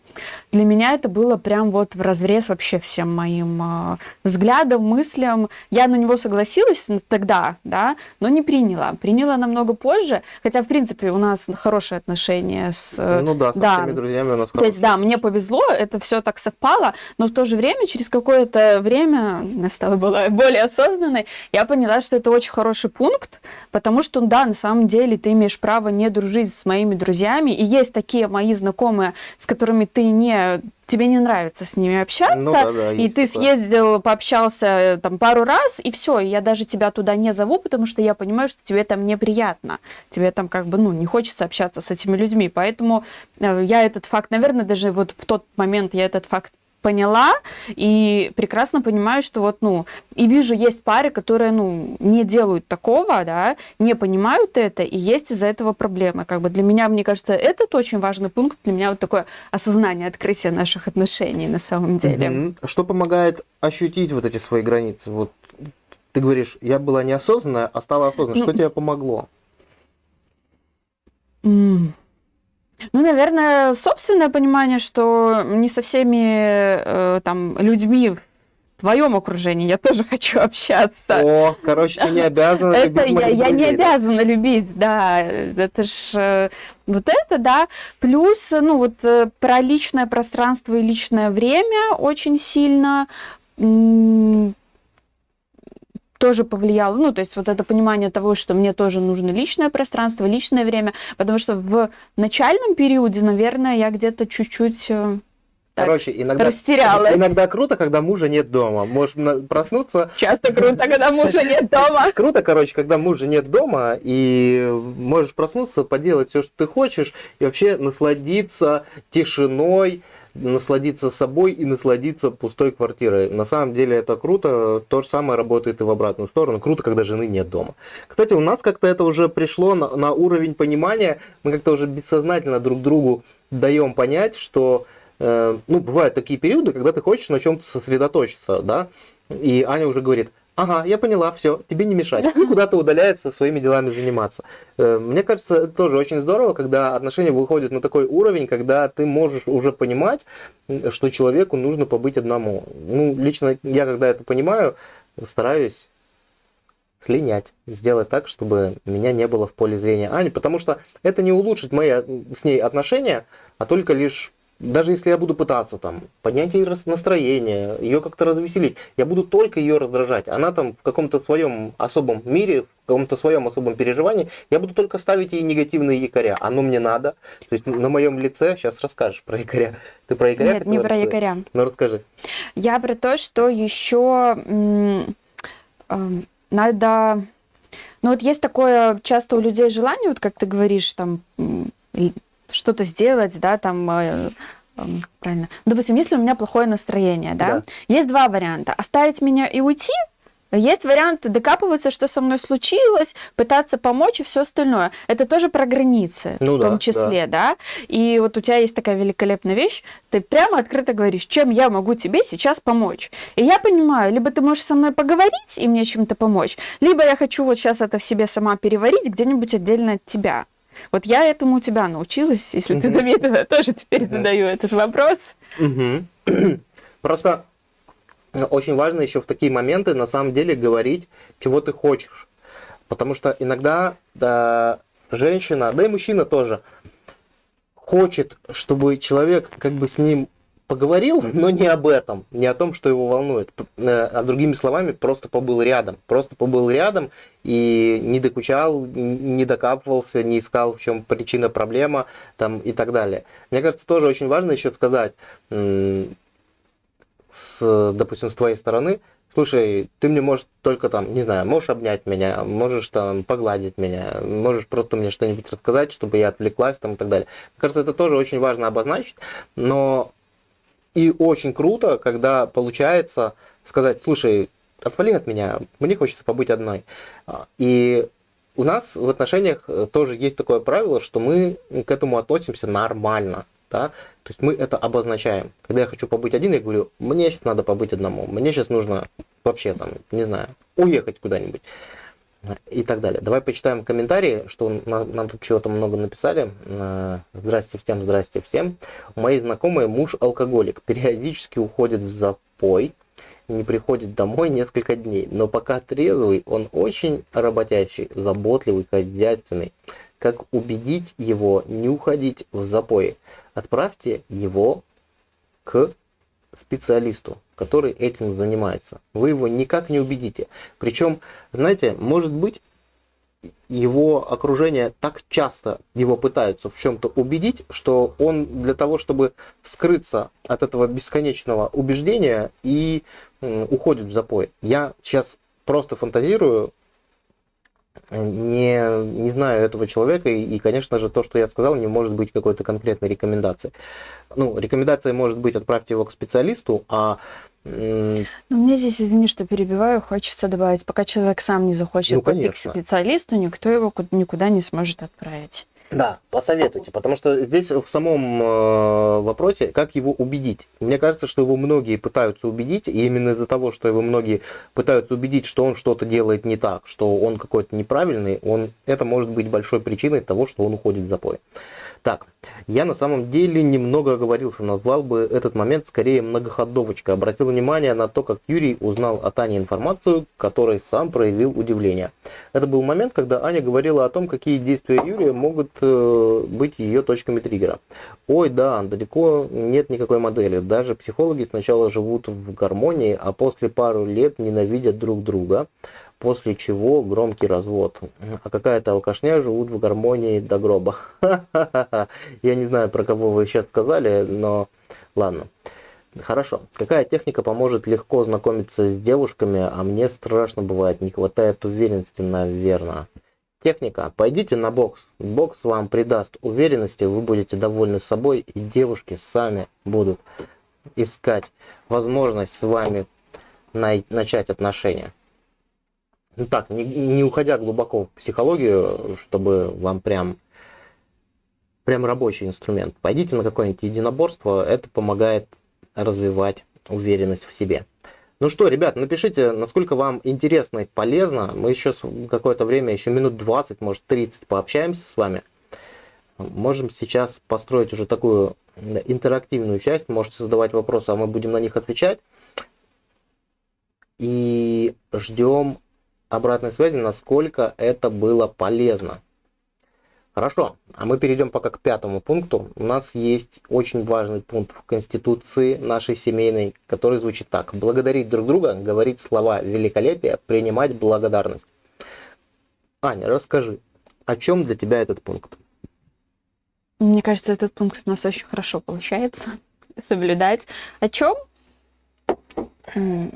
Для меня это было прям вот в разрез вообще всем моим э, взглядам, мыслям. Я на него согласилась тогда, да, но не приняла. Приняла намного позже, хотя, в принципе, у нас хорошие отношения с... Э, ну да, с да. всеми друзьями у нас то есть, да, мне повезло, это все так совпало, но в то же время, через какое-то время, я стала была более осознанной, я поняла, что это очень хороший пункт, потому что, да, на самом деле ты имеешь право не дружить с моими друзьями, и есть такие мои знакомые, с которыми ты не тебе не нравится с ними общаться, ну, да, да, и ты такое. съездил, пообщался э, там пару раз, и все, я даже тебя туда не зову, потому что я понимаю, что тебе там неприятно, тебе там как бы, ну, не хочется общаться с этими людьми, поэтому э, я этот факт, наверное, даже вот в тот момент я этот факт поняла и прекрасно понимаю, что вот, ну, и вижу, есть пары, которые, ну, не делают такого, да, не понимают это, и есть из-за этого проблемы. Как бы для меня, мне кажется, этот очень важный пункт, для меня вот такое осознание, открытие наших отношений на самом деле. Что помогает ощутить вот эти свои границы? Вот ты говоришь, я была неосознанная, а стала осознанной. Ну, что тебе помогло? Mm. Ну, наверное, собственное понимание, что не со всеми э, там людьми в твоем окружении я тоже хочу общаться. О, короче, ты не обязана это любить я, я не обязана любить, да. Это ж э, вот это, да. Плюс, ну, вот э, про личное пространство и личное время очень сильно тоже повлияло, ну, то есть вот это понимание того, что мне тоже нужно личное пространство, личное время, потому что в начальном периоде, наверное, я где-то чуть-чуть э, так, Короче, иногда, растерялась. Иногда круто, когда мужа нет дома. Можешь проснуться. Часто круто, когда мужа нет дома. Круто, короче, когда мужа нет дома, и можешь проснуться, поделать все, что ты хочешь, и вообще насладиться тишиной, насладиться собой и насладиться пустой квартирой. На самом деле это круто, то же самое работает и в обратную сторону. Круто, когда жены нет дома. Кстати, у нас как-то это уже пришло на, на уровень понимания, мы как-то уже бессознательно друг другу даем понять, что э, ну, бывают такие периоды, когда ты хочешь на чем-то сосредоточиться, да, и Аня уже говорит, ага, я поняла, все, тебе не мешать. И куда-то удаляется своими делами заниматься. Э, мне кажется, это тоже очень здорово, когда отношения выходят на такой уровень, когда ты можешь уже понимать, что человеку нужно побыть одному. Ну, лично я, когда это понимаю, стараюсь слинять, сделать так, чтобы меня не было в поле зрения Ани, потому что это не улучшит мои с ней отношения, а только лишь даже если я буду пытаться там поднять ей настроение, ее как-то развеселить, я буду только ее раздражать. Она там в каком-то своем особом мире, в каком-то своем особом переживании, я буду только ставить ей негативные якоря. Оно мне надо. То есть на моем лице, сейчас расскажешь про якоря. Ты про якоря? Нет, не про рассказать? якоря. Ну расскажи. Я про то, что еще надо... Ну вот есть такое часто у людей желание, вот как ты говоришь, там что-то сделать, да, там э, правильно. Допустим, если у меня плохое настроение, да, да, есть два варианта: оставить меня и уйти. Есть вариант докапываться, что со мной случилось, пытаться помочь и все остальное. Это тоже про границы, ну, в да, том числе, да. да. И вот у тебя есть такая великолепная вещь, ты прямо открыто говоришь, чем я могу тебе сейчас помочь. И я понимаю, либо ты можешь со мной поговорить и мне чем-то помочь, либо я хочу вот сейчас это в себе сама переварить где-нибудь отдельно от тебя. Вот я этому у тебя научилась, если ты заметила, тоже теперь задаю этот вопрос. Просто очень важно еще в такие моменты на самом деле говорить, чего ты хочешь. Потому что иногда да, женщина, да и мужчина тоже, хочет, чтобы человек как бы с ним поговорил, но не об этом, не о том, что его волнует. Э, а другими словами, просто побыл рядом. Просто побыл рядом и не докучал, не докапывался, не искал, в чем причина, проблема там, и так далее. Мне кажется, тоже очень важно еще сказать, с, допустим, с твоей стороны, слушай, ты мне можешь только там, не знаю, можешь обнять меня, можешь там погладить меня, можешь просто мне что-нибудь рассказать, чтобы я отвлеклась там и так далее. Мне кажется, это тоже очень важно обозначить, но и очень круто, когда получается сказать, слушай, отвали от меня, мне хочется побыть одной. А, и у нас в отношениях э, тоже есть такое правило, что мы к этому относимся нормально. Да? То есть мы это обозначаем. Когда я хочу побыть один, я говорю, мне сейчас надо побыть одному, мне сейчас нужно вообще там, не знаю, уехать куда-нибудь и так далее. Давай почитаем комментарии, что нам, нам тут чего-то много написали. Э, здрасте всем, здрасте всем. У моей знакомой муж алкоголик, периодически уходит в запой, не приходит домой несколько дней, но пока трезвый, он очень работящий, заботливый, хозяйственный. Как убедить его не уходить в запой? Отправьте его к специалисту, который этим занимается. Вы его никак не убедите. Причем, знаете, может быть, его окружение так часто его пытаются в чем-то убедить, что он для того, чтобы скрыться от этого бесконечного убеждения и уходит в запой. Я сейчас просто фантазирую, не, не знаю этого человека, и, и, конечно же, то, что я сказал, не может быть какой-то конкретной рекомендации. Ну, рекомендация может быть отправьте его к специалисту, а ну, мне здесь, извини, что перебиваю, хочется добавить, пока человек сам не захочет ну, пойти к специалисту, никто его никуда не сможет отправить. Да, посоветуйте, потому что здесь в самом э, вопросе, как его убедить. Мне кажется, что его многие пытаются убедить, и именно из-за того, что его многие пытаются убедить, что он что-то делает не так, что он какой-то неправильный, он, это может быть большой причиной того, что он уходит в запой. Так, я на самом деле немного оговорился, назвал бы этот момент скорее многоходовочкой. Обратил внимание на то, как Юрий узнал от Ани информацию, которой сам проявил удивление. Это был момент, когда Аня говорила о том, какие действия Юрия могут э, быть ее точками триггера. Ой, да, далеко нет никакой модели. Даже психологи сначала живут в гармонии, а после пару лет ненавидят друг друга после чего громкий развод. А какая-то алкашня живут в гармонии до гроба. Я не знаю, про кого вы сейчас сказали, но ладно. Хорошо. Какая техника поможет легко знакомиться с девушками, а мне страшно бывает, не хватает уверенности, наверное. Техника. Пойдите на бокс. Бокс вам придаст уверенности, вы будете довольны собой, и девушки сами будут искать возможность с вами начать отношения. Ну так, не, не уходя глубоко в психологию, чтобы вам прям, прям рабочий инструмент. Пойдите на какое-нибудь единоборство, это помогает развивать уверенность в себе. Ну что, ребят, напишите, насколько вам интересно и полезно. Мы еще какое-то время, еще минут 20, может 30 пообщаемся с вами. Можем сейчас построить уже такую интерактивную часть. Можете задавать вопросы, а мы будем на них отвечать. И ждем обратной связи, насколько это было полезно. Хорошо, а мы перейдем пока к пятому пункту. У нас есть очень важный пункт в Конституции нашей семейной, который звучит так. Благодарить друг друга, говорить слова великолепия, принимать благодарность. Аня, расскажи, о чем для тебя этот пункт? Мне кажется, этот пункт у нас очень хорошо получается соблюдать. О чем?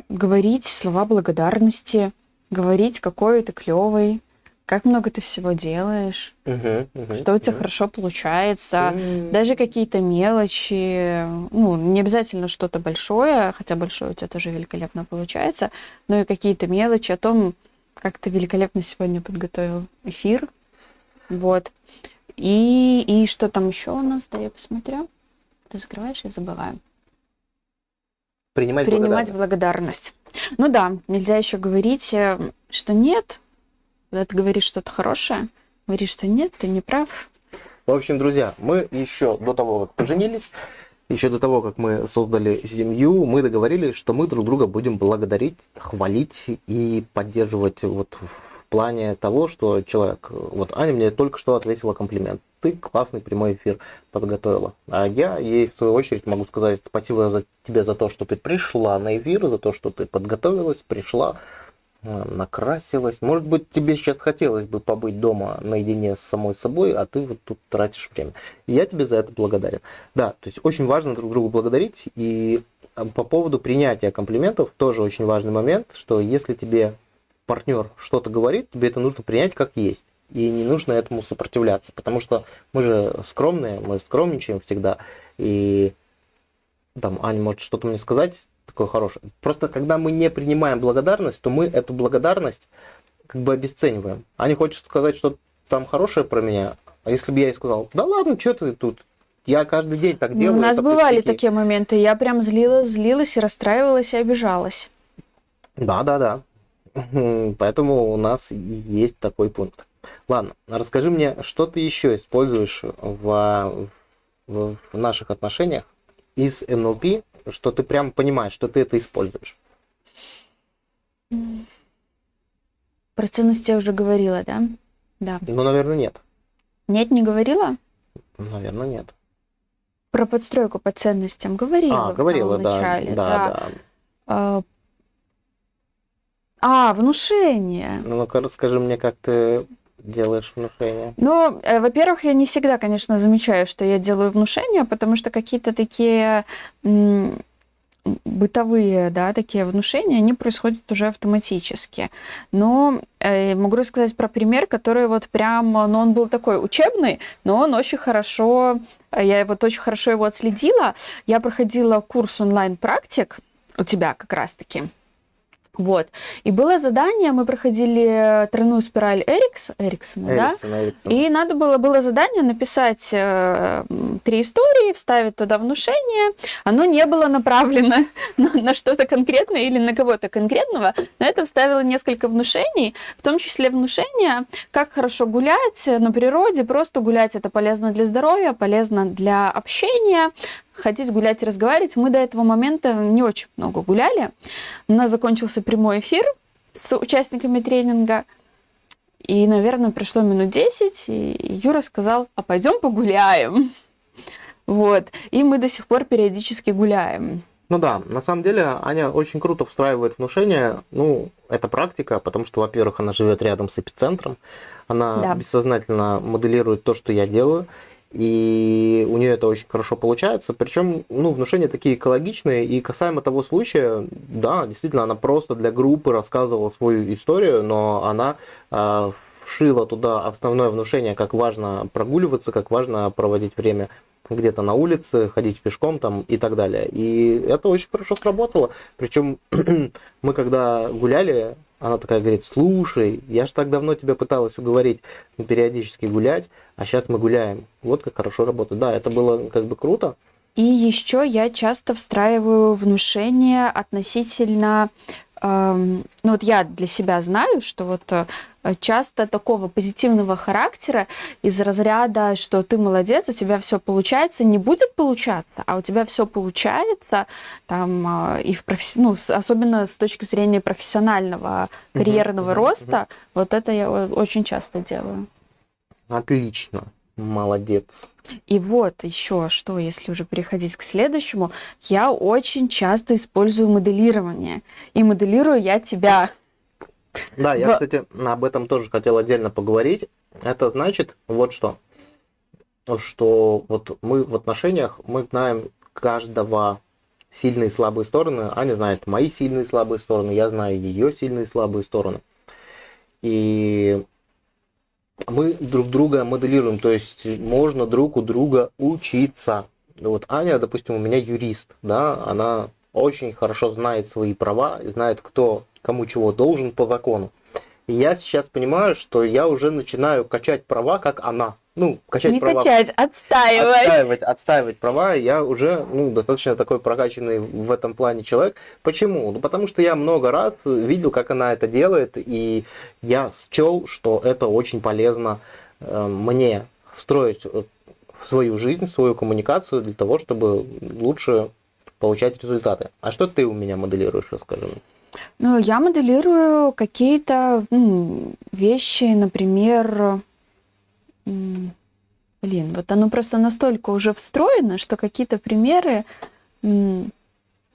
Говорить слова благодарности, говорить, какой ты клевый, как много ты всего делаешь, uh-huh, uh-huh, что у тебя uh-huh. хорошо получается, uh-huh. даже какие-то мелочи, ну, не обязательно что-то большое, хотя большое у тебя тоже великолепно получается, но и какие-то мелочи о том, как ты великолепно сегодня подготовил эфир, вот. И, и что там еще у нас, да, я посмотрю. Ты закрываешь, я забываю. Принимать, Принимать благодарность. благодарность. Ну да, нельзя еще говорить, э, что нет, когда ты говоришь что-то хорошее, говоришь, что нет, ты не прав. В общем, друзья, мы еще до того, как поженились, еще до того, как мы создали семью, мы договорились, что мы друг друга будем благодарить, хвалить и поддерживать вот в плане того, что человек... Вот Аня мне только что ответила комплимент. Ты классный прямой эфир подготовила. А я ей, в свою очередь, могу сказать спасибо за тебе за то, что ты пришла на эфир, за то, что ты подготовилась, пришла, а, накрасилась. Может быть, тебе сейчас хотелось бы побыть дома наедине с самой собой, а ты вот тут тратишь время. Я тебе за это благодарен. Да, то есть очень важно друг другу благодарить. И а, по поводу принятия комплиментов тоже очень важный момент, что если тебе партнер что-то говорит, тебе это нужно принять как есть. И не нужно этому сопротивляться, потому что мы же скромные, мы скромничаем всегда. И там Аня может что-то мне сказать, такое хорошее. Просто когда мы не принимаем благодарность, то мы эту благодарность как бы обесцениваем. Аня хочет сказать что там хорошее про меня, а если бы я ей сказал, да ладно, что ты тут, я каждый день так делаю. Ну, у нас бывали пустяки. такие моменты, я прям злилась, злилась и расстраивалась и обижалась. Да, да, да. Поэтому у нас есть такой пункт. Ладно, расскажи мне, что ты еще используешь в, в, в наших отношениях из НЛП, что ты прям понимаешь, что ты это используешь? Про ценности я уже говорила, да? Да. Ну, наверное, нет. Нет, не говорила? Наверное, нет. Про подстройку по ценностям говорила. А, говорила, да. Начале, да, да. да. А, внушение. Ну, ну-ка, расскажи мне, как ты делаешь внушение? Ну, э, во-первых, я не всегда, конечно, замечаю, что я делаю внушение, потому что какие-то такие бытовые, да, такие внушения, они происходят уже автоматически. Но э, могу рассказать про пример, который вот прям, ну, он был такой учебный, но он очень хорошо, я вот очень хорошо его отследила. Я проходила курс онлайн-практик у тебя как раз-таки. Вот. И было задание, мы проходили тройную спираль Эрикс, Эриксона, Эриксон, да? Эриксон. И надо было, было задание написать э, три истории, вставить туда внушение. Оно не было направлено на, на что-то конкретное или на кого-то конкретного, но это вставило несколько внушений, в том числе внушение, как хорошо гулять на природе, просто гулять это полезно для здоровья, полезно для общения, ходить, гулять и разговаривать. Мы до этого момента не очень много гуляли. У нас закончился прямой эфир с участниками тренинга. И, наверное, прошло минут 10, и Юра сказал, а пойдем погуляем. Вот. И мы до сих пор периодически гуляем. Ну да, на самом деле Аня очень круто встраивает внушение. Ну, это практика, потому что, во-первых, она живет рядом с эпицентром, она да. бессознательно моделирует то, что я делаю, и у нее это очень хорошо получается. Причем, ну, внушения такие экологичные, и касаемо того случая, да, действительно, она просто для группы рассказывала свою историю, но она э, вшила туда основное внушение, как важно прогуливаться, как важно проводить время где-то на улице, ходить пешком там и так далее. И это очень хорошо сработало. Причем мы когда гуляли, она такая говорит, слушай, я же так давно тебя пыталась уговорить периодически гулять, а сейчас мы гуляем. Вот как хорошо работает. Да, это было как бы круто. И еще я часто встраиваю внушение относительно ну вот я для себя знаю, что вот э, часто такого позитивного характера из разряда, что ты молодец, у тебя все получается, не будет получаться, а у тебя все получается, там, а, и в професс... ну, особенно с точки зрения профессионального карьерного роста, вот это я очень часто делаю. Отлично. Молодец. И вот еще что, если уже переходить к следующему, я очень часто использую моделирование. И моделирую я тебя. Да, я, кстати, об этом тоже хотел отдельно поговорить. Это значит вот что. Что вот мы в отношениях, мы знаем каждого сильные и слабые стороны. Аня знает мои сильные и слабые стороны, я знаю ее сильные и слабые стороны. И мы друг друга моделируем, то есть можно друг у друга учиться. Вот Аня, допустим, у меня юрист, да, она очень хорошо знает свои права, знает, кто кому чего должен по закону. И я сейчас понимаю, что я уже начинаю качать права, как она ну, качать не права. качать, отстаивать. Отстаивать, отстаивать права. Я уже ну, достаточно такой прокачанный в этом плане человек. Почему? Ну, потому что я много раз видел, как она это делает, и я счел, что это очень полезно э, мне встроить в свою жизнь, в свою коммуникацию для того, чтобы лучше получать результаты. А что ты у меня моделируешь, расскажи мне? Ну, я моделирую какие-то ну, вещи, например, Блин, вот оно просто настолько уже встроено, что какие-то примеры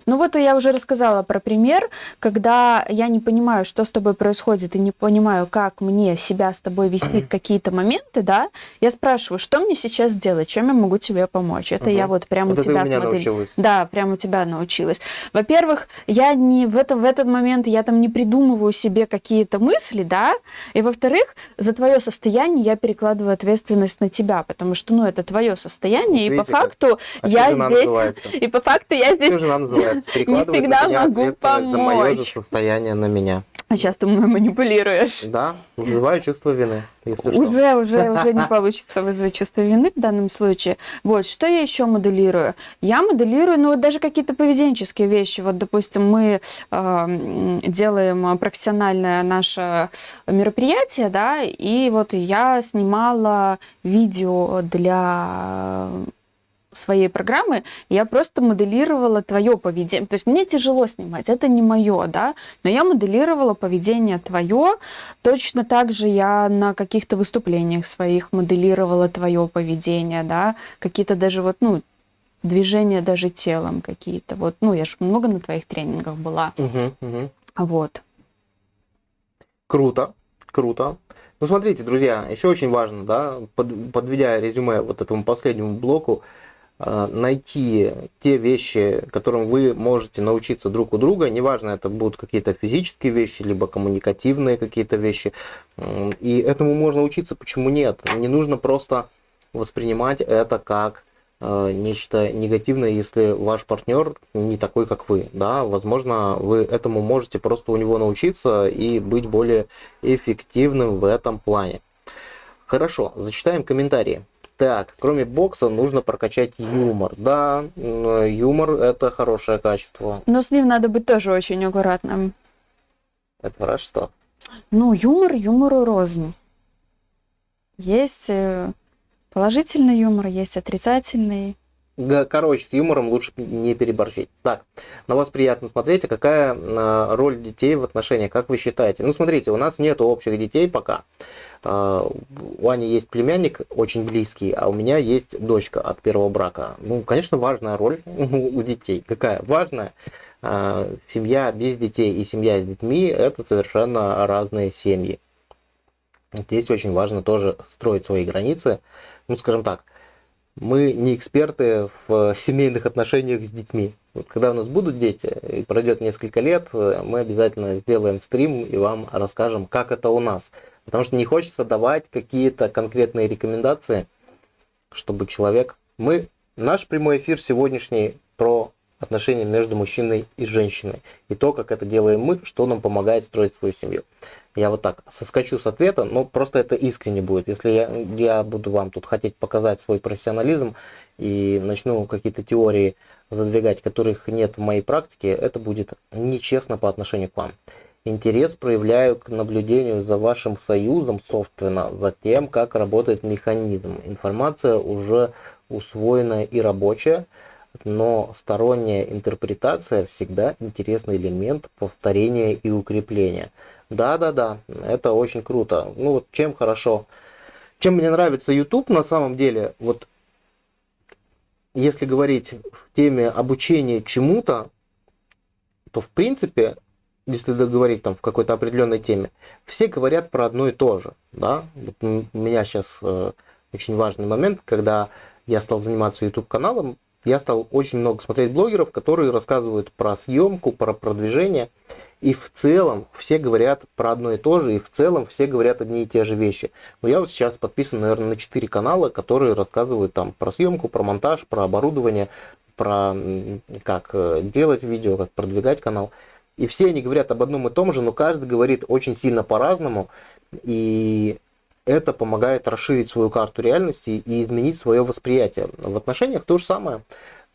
ну вот я уже рассказала про пример, когда я не понимаю, что с тобой происходит, и не понимаю, как мне себя с тобой вести в какие-то моменты, да, я спрашиваю, что мне сейчас сделать, чем я могу тебе помочь. Это угу. я вот прямо вот у тебя смотрю. Да, прямо у тебя научилась. Во-первых, я не в, этом, в этот момент я там не придумываю себе какие-то мысли, да, и во-вторых, за твое состояние я перекладываю ответственность на тебя, потому что, ну, это твое состояние, Видите, и по факту как? я здесь... И по факту я здесь... Не всегда могу помочь. за мое состояние на меня. А сейчас ты мной манипулируешь. Да, вызываю чувство вины, если уже, что. Уже, уже не получится вызвать чувство вины в данном случае. Вот, что я еще моделирую? Я моделирую, ну, вот даже какие-то поведенческие вещи. Вот, допустим, мы э, делаем профессиональное наше мероприятие, да, и вот я снимала видео для своей программы я просто моделировала твое поведение. То есть мне тяжело снимать, это не мое, да, но я моделировала поведение твое. Точно так же я на каких-то выступлениях своих моделировала твое поведение, да, какие-то даже вот, ну, движения даже телом какие-то. Вот, ну, я же много на твоих тренингах была. Угу, угу. Вот. Круто, круто. Ну, смотрите, друзья, еще очень важно, да, под, подведя резюме вот этому последнему блоку, найти те вещи, которым вы можете научиться друг у друга, неважно, это будут какие-то физические вещи, либо коммуникативные какие-то вещи, и этому можно учиться, почему нет? Не нужно просто воспринимать это как э, нечто негативное, если ваш партнер не такой, как вы. Да? Возможно, вы этому можете просто у него научиться и быть более эффективным в этом плане. Хорошо, зачитаем комментарии. Так, кроме бокса нужно прокачать юмор. Да, юмор это хорошее качество. Но с ним надо быть тоже очень аккуратным. Это раз что? Ну, юмор юмору рознь. Есть э, положительный юмор, есть отрицательный. Короче, с юмором лучше не переборщить. Так, на вас приятно смотреть, а какая э, роль детей в отношениях, как вы считаете? Ну, смотрите, у нас нет общих детей пока. А, у Ани есть племянник очень близкий, а у меня есть дочка от первого брака. Ну, конечно, важная роль у детей. Какая? Важная. А, семья без детей и семья с детьми – это совершенно разные семьи. Здесь очень важно тоже строить свои границы. Ну, скажем так, мы не эксперты в семейных отношениях с детьми. Вот когда у нас будут дети, и пройдет несколько лет, мы обязательно сделаем стрим и вам расскажем, как это у нас. Потому что не хочется давать какие-то конкретные рекомендации, чтобы человек... Мы... Наш прямой эфир сегодняшний про отношения между мужчиной и женщиной. И то, как это делаем мы, что нам помогает строить свою семью. Я вот так соскочу с ответа, но просто это искренне будет. Если я, я буду вам тут хотеть показать свой профессионализм и начну какие-то теории задвигать, которых нет в моей практике, это будет нечестно по отношению к вам. Интерес проявляю к наблюдению за вашим союзом, собственно, за тем, как работает механизм. Информация уже усвоенная и рабочая, но сторонняя интерпретация всегда интересный элемент повторения и укрепления. Да-да-да, это очень круто. Ну вот чем хорошо, чем мне нравится YouTube на самом деле, вот если говорить в теме обучения чему-то, то в принципе, если говорить там в какой-то определенной теме, все говорят про одно и то же. Да? Вот у меня сейчас э, очень важный момент, когда я стал заниматься YouTube каналом, я стал очень много смотреть блогеров, которые рассказывают про съемку, про продвижение. И в целом все говорят про одно и то же, и в целом все говорят одни и те же вещи. Но я вот сейчас подписан, наверное, на 4 канала, которые рассказывают там про съемку, про монтаж, про оборудование, про как э, делать видео, как продвигать канал. И все они говорят об одном и том же, но каждый говорит очень сильно по-разному. И это помогает расширить свою карту реальности и изменить свое восприятие. В отношениях то же самое.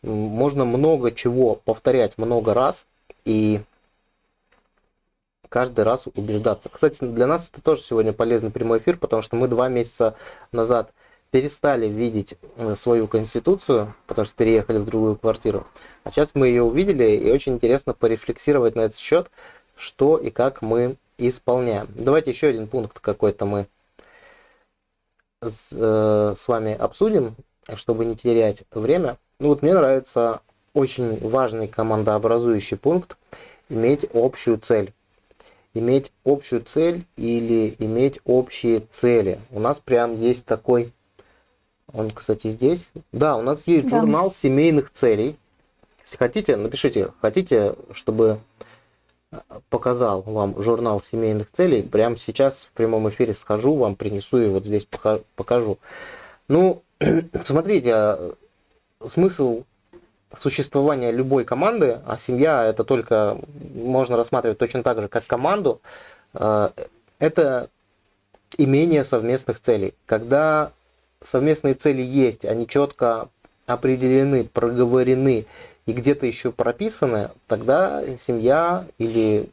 Можно много чего повторять много раз и каждый раз убеждаться. Кстати, для нас это тоже сегодня полезный прямой эфир, потому что мы два месяца назад перестали видеть э, свою конституцию, потому что переехали в другую квартиру. А сейчас мы ее увидели, и очень интересно порефлексировать на этот счет, что и как мы исполняем. Давайте еще один пункт какой-то мы с, э, с вами обсудим, чтобы не терять время. Ну вот мне нравится очень важный командообразующий пункт иметь общую цель иметь общую цель или иметь общие цели. У нас прям есть такой, он, кстати, здесь. Да, у нас есть да. журнал семейных целей. Если хотите, напишите, хотите, чтобы показал вам журнал семейных целей. Прямо сейчас в прямом эфире схожу, вам принесу и вот здесь покажу. Ну, смотрите, а, смысл существования любой команды, а семья это только можно рассматривать точно так же, как команду, э, это имение совместных целей. Когда совместные цели есть, они четко определены, проговорены и где-то еще прописаны, тогда семья или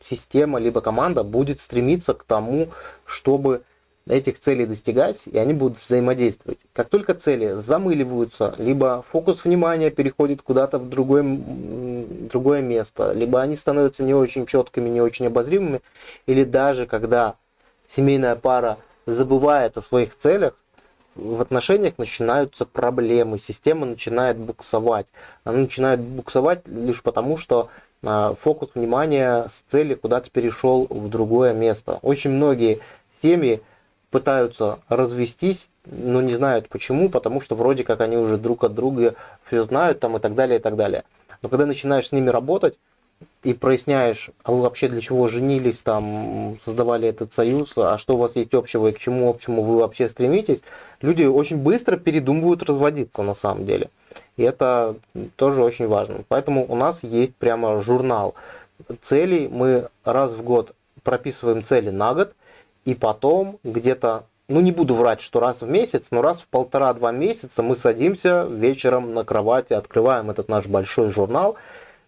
система, либо команда будет стремиться к тому, чтобы этих целей достигать, и они будут взаимодействовать. Как только цели замыливаются, либо фокус внимания переходит куда-то в другое, другое место, либо они становятся не очень четкими, не очень обозримыми, или даже когда семейная пара забывает о своих целях, в отношениях начинаются проблемы, система начинает буксовать. Она начинает буксовать лишь потому, что а, фокус внимания с цели куда-то перешел в другое место. Очень многие семьи пытаются развестись, но не знают почему, потому что вроде как они уже друг от друга все знают там и так далее, и так далее. Но когда начинаешь с ними работать и проясняешь, а вы вообще для чего женились, там, создавали этот союз, а что у вас есть общего и к чему общему вы вообще стремитесь, люди очень быстро передумывают разводиться на самом деле. И это тоже очень важно. Поэтому у нас есть прямо журнал целей. Мы раз в год прописываем цели на год – и потом где-то, ну не буду врать, что раз в месяц, но раз в полтора-два месяца мы садимся вечером на кровати, открываем этот наш большой журнал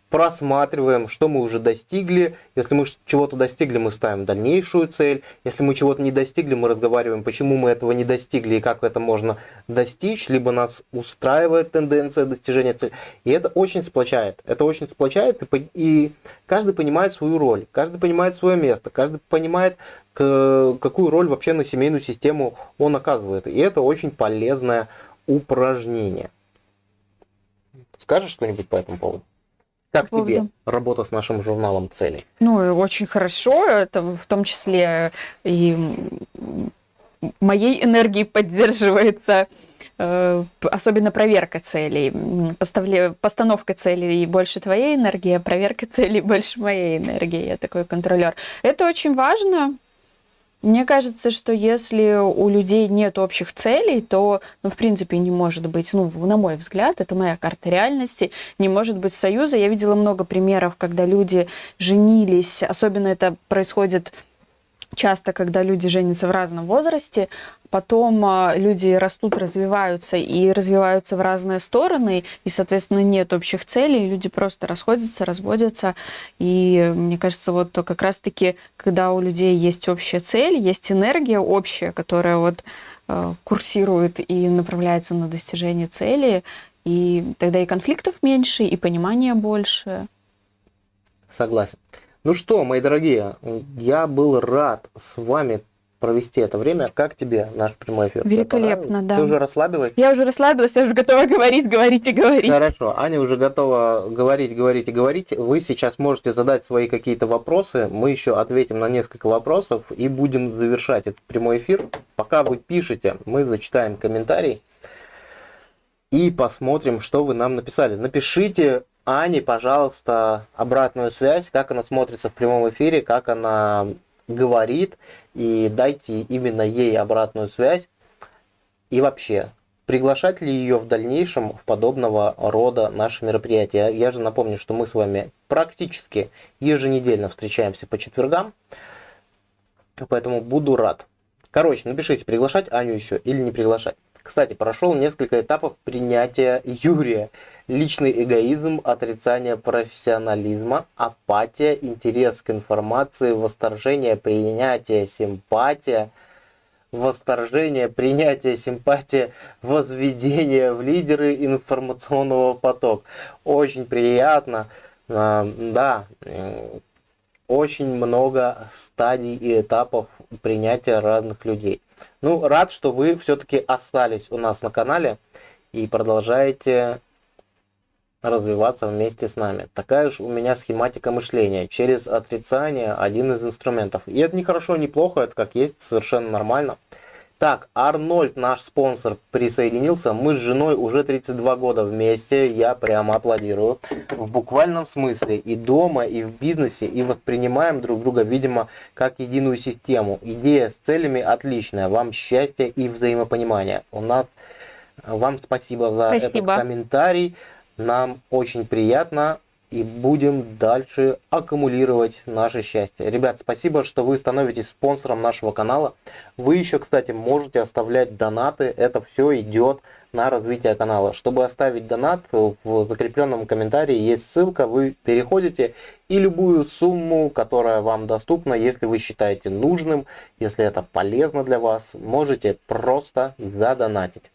просматриваем, что мы уже достигли. Если мы чего-то достигли, мы ставим дальнейшую цель. Если мы чего-то не достигли, мы разговариваем, почему мы этого не достигли и как это можно достичь. Либо нас устраивает тенденция достижения цели. И это очень сплочает. Это очень сплочает, и, и каждый понимает свою роль, каждый понимает свое место, каждый понимает, какую роль вообще на семейную систему он оказывает. И это очень полезное упражнение. Скажешь что-нибудь по этому поводу? Как по тебе работа с нашим журналом целей? Ну, очень хорошо. Это в том числе и моей энергией поддерживается э, особенно проверка целей. Постановка целей больше твоей энергии, а проверка целей больше моей энергии. Я такой контролер. Это очень важно. Мне кажется, что если у людей нет общих целей, то, ну, в принципе, не может быть, ну, на мой взгляд, это моя карта реальности, не может быть союза. Я видела много примеров, когда люди женились, особенно это происходит часто, когда люди женятся в разном возрасте, потом а, люди растут, развиваются и развиваются в разные стороны, и, соответственно, нет общих целей, люди просто расходятся, разводятся. И мне кажется, вот как раз-таки, когда у людей есть общая цель, есть энергия общая, которая вот э, курсирует и направляется на достижение цели, и тогда и конфликтов меньше, и понимания больше. Согласен. Ну что, мои дорогие, я был рад с вами провести это время. Как тебе наш прямой эфир? Великолепно, да. Ты уже расслабилась? Я уже расслабилась, я уже готова говорить, говорить и говорить. Хорошо, Аня уже готова говорить, говорить и говорить. Вы сейчас можете задать свои какие-то вопросы. Мы еще ответим на несколько вопросов и будем завершать этот прямой эфир. Пока вы пишете, мы зачитаем комментарий и посмотрим, что вы нам написали. Напишите Ане, пожалуйста, обратную связь, как она смотрится в прямом эфире, как она говорит, и дайте именно ей обратную связь. И вообще, приглашать ли ее в дальнейшем в подобного рода наши мероприятия? Я же напомню, что мы с вами практически еженедельно встречаемся по четвергам, поэтому буду рад. Короче, напишите, приглашать Аню еще или не приглашать. Кстати, прошел несколько этапов принятия Юрия личный эгоизм, отрицание профессионализма, апатия, интерес к информации, восторжение, принятие, симпатия, восторжение, принятие, симпатия, возведение в лидеры информационного потока. Очень приятно. А, да, очень много стадий и этапов принятия разных людей. Ну, рад, что вы все-таки остались у нас на канале и продолжаете развиваться вместе с нами. Такая уж у меня схематика мышления. Через отрицание один из инструментов. И это не хорошо, не плохо, это как есть, совершенно нормально. Так, Арнольд, наш спонсор, присоединился. Мы с женой уже 32 года вместе. Я прямо аплодирую. В буквальном смысле. И дома, и в бизнесе. И воспринимаем друг друга, видимо, как единую систему. Идея с целями отличная. Вам счастья и взаимопонимания. У нас... Вам спасибо за спасибо. этот комментарий. Нам очень приятно и будем дальше аккумулировать наше счастье. Ребят, спасибо, что вы становитесь спонсором нашего канала. Вы еще, кстати, можете оставлять донаты. Это все идет на развитие канала. Чтобы оставить донат, в закрепленном комментарии есть ссылка. Вы переходите и любую сумму, которая вам доступна, если вы считаете нужным, если это полезно для вас, можете просто задонатить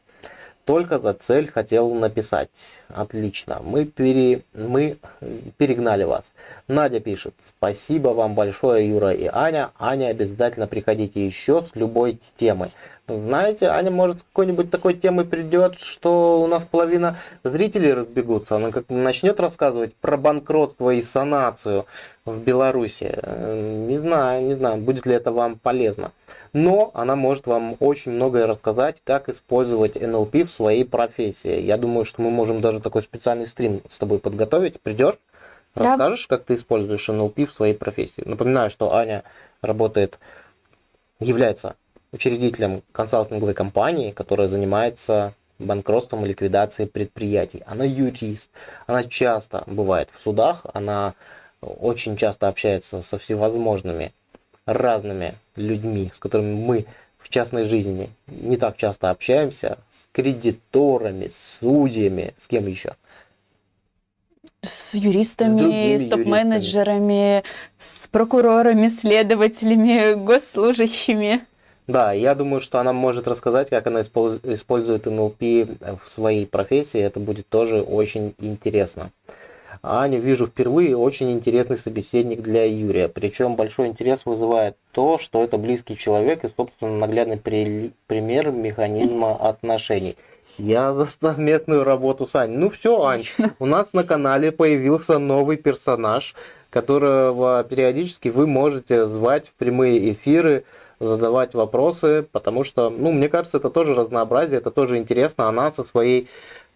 только за цель хотел написать. Отлично. Мы, пере... мы перегнали вас. Надя пишет. Спасибо вам большое, Юра и Аня. Аня, обязательно приходите еще с любой темой. Знаете, Аня может с какой-нибудь такой темой придет, что у нас половина зрителей разбегутся. Она как начнет рассказывать про банкротство и санацию в Беларуси. Не знаю, не знаю, будет ли это вам полезно но она может вам очень многое рассказать, как использовать НЛП в своей профессии. Я думаю, что мы можем даже такой специальный стрим с тобой подготовить. Придешь, да. расскажешь, как ты используешь НЛП в своей профессии. Напоминаю, что Аня работает, является учредителем консалтинговой компании, которая занимается банкротством и ликвидацией предприятий. Она юрист, она часто бывает в судах, она очень часто общается со всевозможными разными людьми, с которыми мы в частной жизни не так часто общаемся, с кредиторами, с судьями, с кем еще? С юристами, с, с топ-менеджерами, с прокурорами, следователями, госслужащими. Да, я думаю, что она может рассказать, как она использует НЛП в своей профессии. Это будет тоже очень интересно. Аню вижу впервые, очень интересный собеседник для Юрия. Причем большой интерес вызывает то, что это близкий человек и, собственно, наглядный при... пример механизма отношений. Я за совместную работу с Аней. Ну все, Ань, у нас на канале появился новый персонаж, которого периодически вы можете звать в прямые эфиры, задавать вопросы, потому что, ну, мне кажется, это тоже разнообразие, это тоже интересно. Она со своей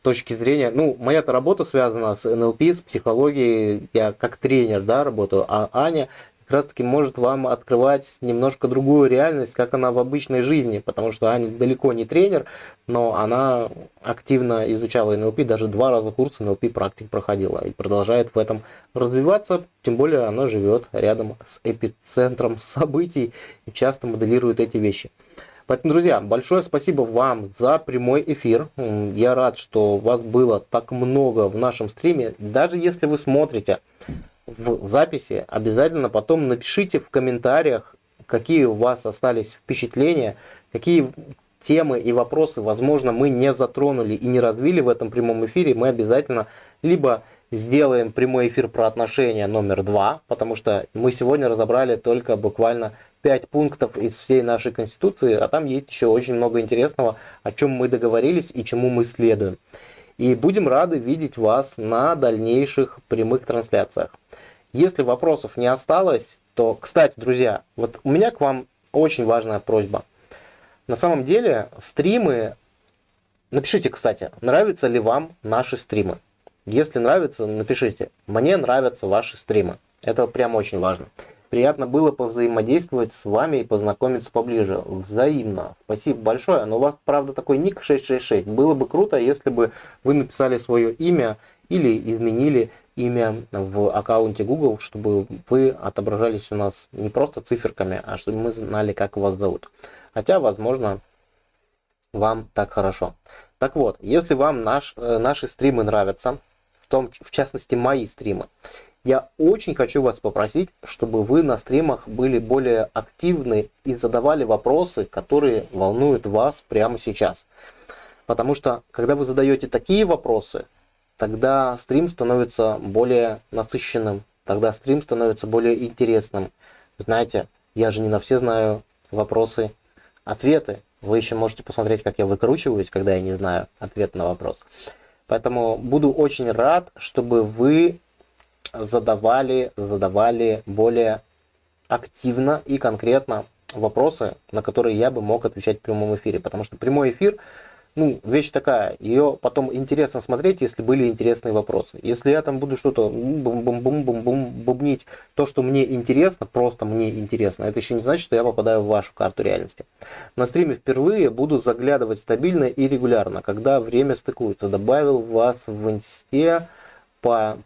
точки зрения, ну, моя-то работа связана с НЛП, с психологией, я как тренер, да, работаю, а Аня как раз таки может вам открывать немножко другую реальность, как она в обычной жизни, потому что Аня далеко не тренер, но она активно изучала НЛП, даже два раза курсы НЛП практик проходила и продолжает в этом развиваться, тем более она живет рядом с эпицентром событий и часто моделирует эти вещи. Поэтому, друзья, большое спасибо вам за прямой эфир. Я рад, что вас было так много в нашем стриме. Даже если вы смотрите в записи, обязательно потом напишите в комментариях, какие у вас остались впечатления, какие темы и вопросы, возможно, мы не затронули и не развили в этом прямом эфире. Мы обязательно либо сделаем прямой эфир про отношения номер два, потому что мы сегодня разобрали только буквально 5 пунктов из всей нашей Конституции, а там есть еще очень много интересного, о чем мы договорились и чему мы следуем. И будем рады видеть вас на дальнейших прямых трансляциях. Если вопросов не осталось, то, кстати, друзья, вот у меня к вам очень важная просьба. На самом деле, стримы... Напишите, кстати, нравятся ли вам наши стримы. Если нравится, напишите. Мне нравятся ваши стримы. Это прям очень важно. Приятно было повзаимодействовать с вами и познакомиться поближе. Взаимно. Спасибо большое. Но у вас, правда, такой ник 666. Было бы круто, если бы вы написали свое имя или изменили имя в аккаунте Google, чтобы вы отображались у нас не просто циферками, а чтобы мы знали, как вас зовут. Хотя, возможно, вам так хорошо. Так вот, если вам наш, э, наши стримы нравятся, в, том, в частности мои стримы, я очень хочу вас попросить, чтобы вы на стримах были более активны и задавали вопросы, которые волнуют вас прямо сейчас. Потому что, когда вы задаете такие вопросы, тогда стрим становится более насыщенным, тогда стрим становится более интересным. Знаете, я же не на все знаю вопросы, ответы. Вы еще можете посмотреть, как я выкручиваюсь, когда я не знаю ответ на вопрос. Поэтому буду очень рад, чтобы вы задавали, задавали более активно и конкретно вопросы, на которые я бы мог отвечать в прямом эфире. Потому что прямой эфир, ну, вещь такая, ее потом интересно смотреть, если были интересные вопросы. Если я там буду что-то бум-бум-бум-бум-бум бубнить, то, что мне интересно, просто мне интересно, это еще не значит, что я попадаю в вашу карту реальности. На стриме впервые буду заглядывать стабильно и регулярно, когда время стыкуется. Добавил вас в инсте,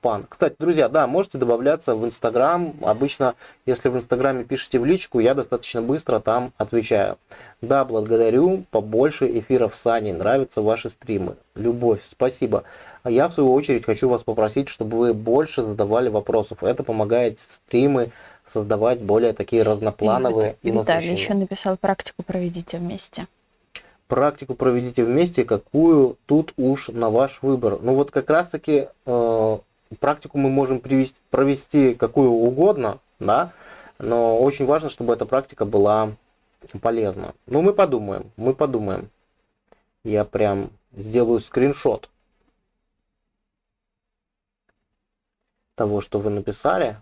пан. Кстати, друзья, да, можете добавляться в Инстаграм. Обычно, если в Инстаграме пишете в личку, я достаточно быстро там отвечаю. Да, благодарю. Побольше эфиров с Аней. Нравятся ваши стримы. Любовь, спасибо. А я, в свою очередь, хочу вас попросить, чтобы вы больше задавали вопросов. Это помогает стримы создавать более такие разноплановые и, и Виталий еще написал практику проведите вместе практику проведите вместе, какую тут уж на ваш выбор. Ну вот как раз таки э, практику мы можем привести, провести какую угодно, да, но очень важно, чтобы эта практика была полезна. Ну мы подумаем, мы подумаем. Я прям сделаю скриншот того, что вы написали.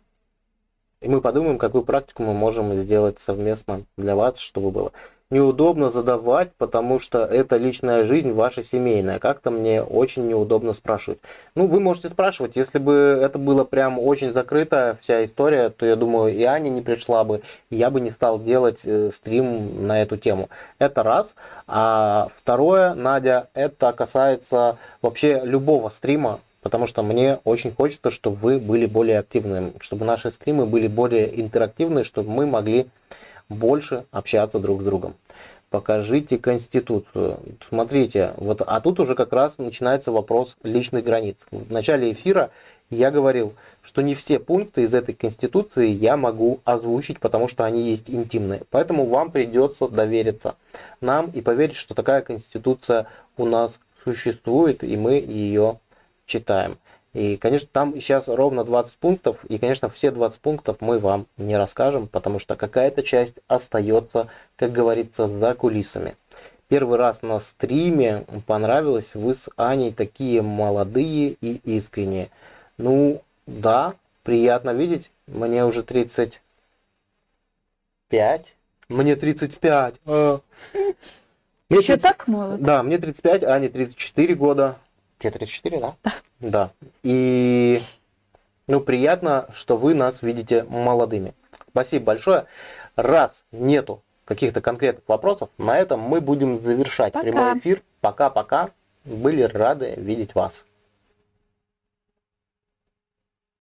И мы подумаем, какую практику мы можем сделать совместно для вас, чтобы было неудобно задавать, потому что это личная жизнь ваша семейная. Как-то мне очень неудобно спрашивать. Ну, вы можете спрашивать, если бы это было прям очень закрытая вся история, то я думаю, и Аня не пришла бы, и я бы не стал делать э, стрим на эту тему. Это раз. А второе, Надя, это касается вообще любого стрима, потому что мне очень хочется, чтобы вы были более активными, чтобы наши стримы были более интерактивные, чтобы мы могли больше общаться друг с другом. Покажите Конституцию. Смотрите, вот, а тут уже как раз начинается вопрос личных границ. В начале эфира я говорил, что не все пункты из этой Конституции я могу озвучить, потому что они есть интимные. Поэтому вам придется довериться нам и поверить, что такая Конституция у нас существует, и мы ее читаем. И, конечно, там сейчас ровно 20 пунктов, и, конечно, все 20 пунктов мы вам не расскажем, потому что какая-то часть остается, как говорится, за кулисами. Первый раз на стриме понравилось, вы с Аней такие молодые и искренние. Ну, да, приятно видеть, мне уже 35. Мне 35. А. Мне Еще 30... так молод? Да, мне 35, Ане 34 года. Тебе 34, да? Да. Да. И ну, приятно, что вы нас видите молодыми. Спасибо большое. Раз нету каких-то конкретных вопросов, на этом мы будем завершать Пока. прямой эфир. Пока-пока. Были рады видеть вас.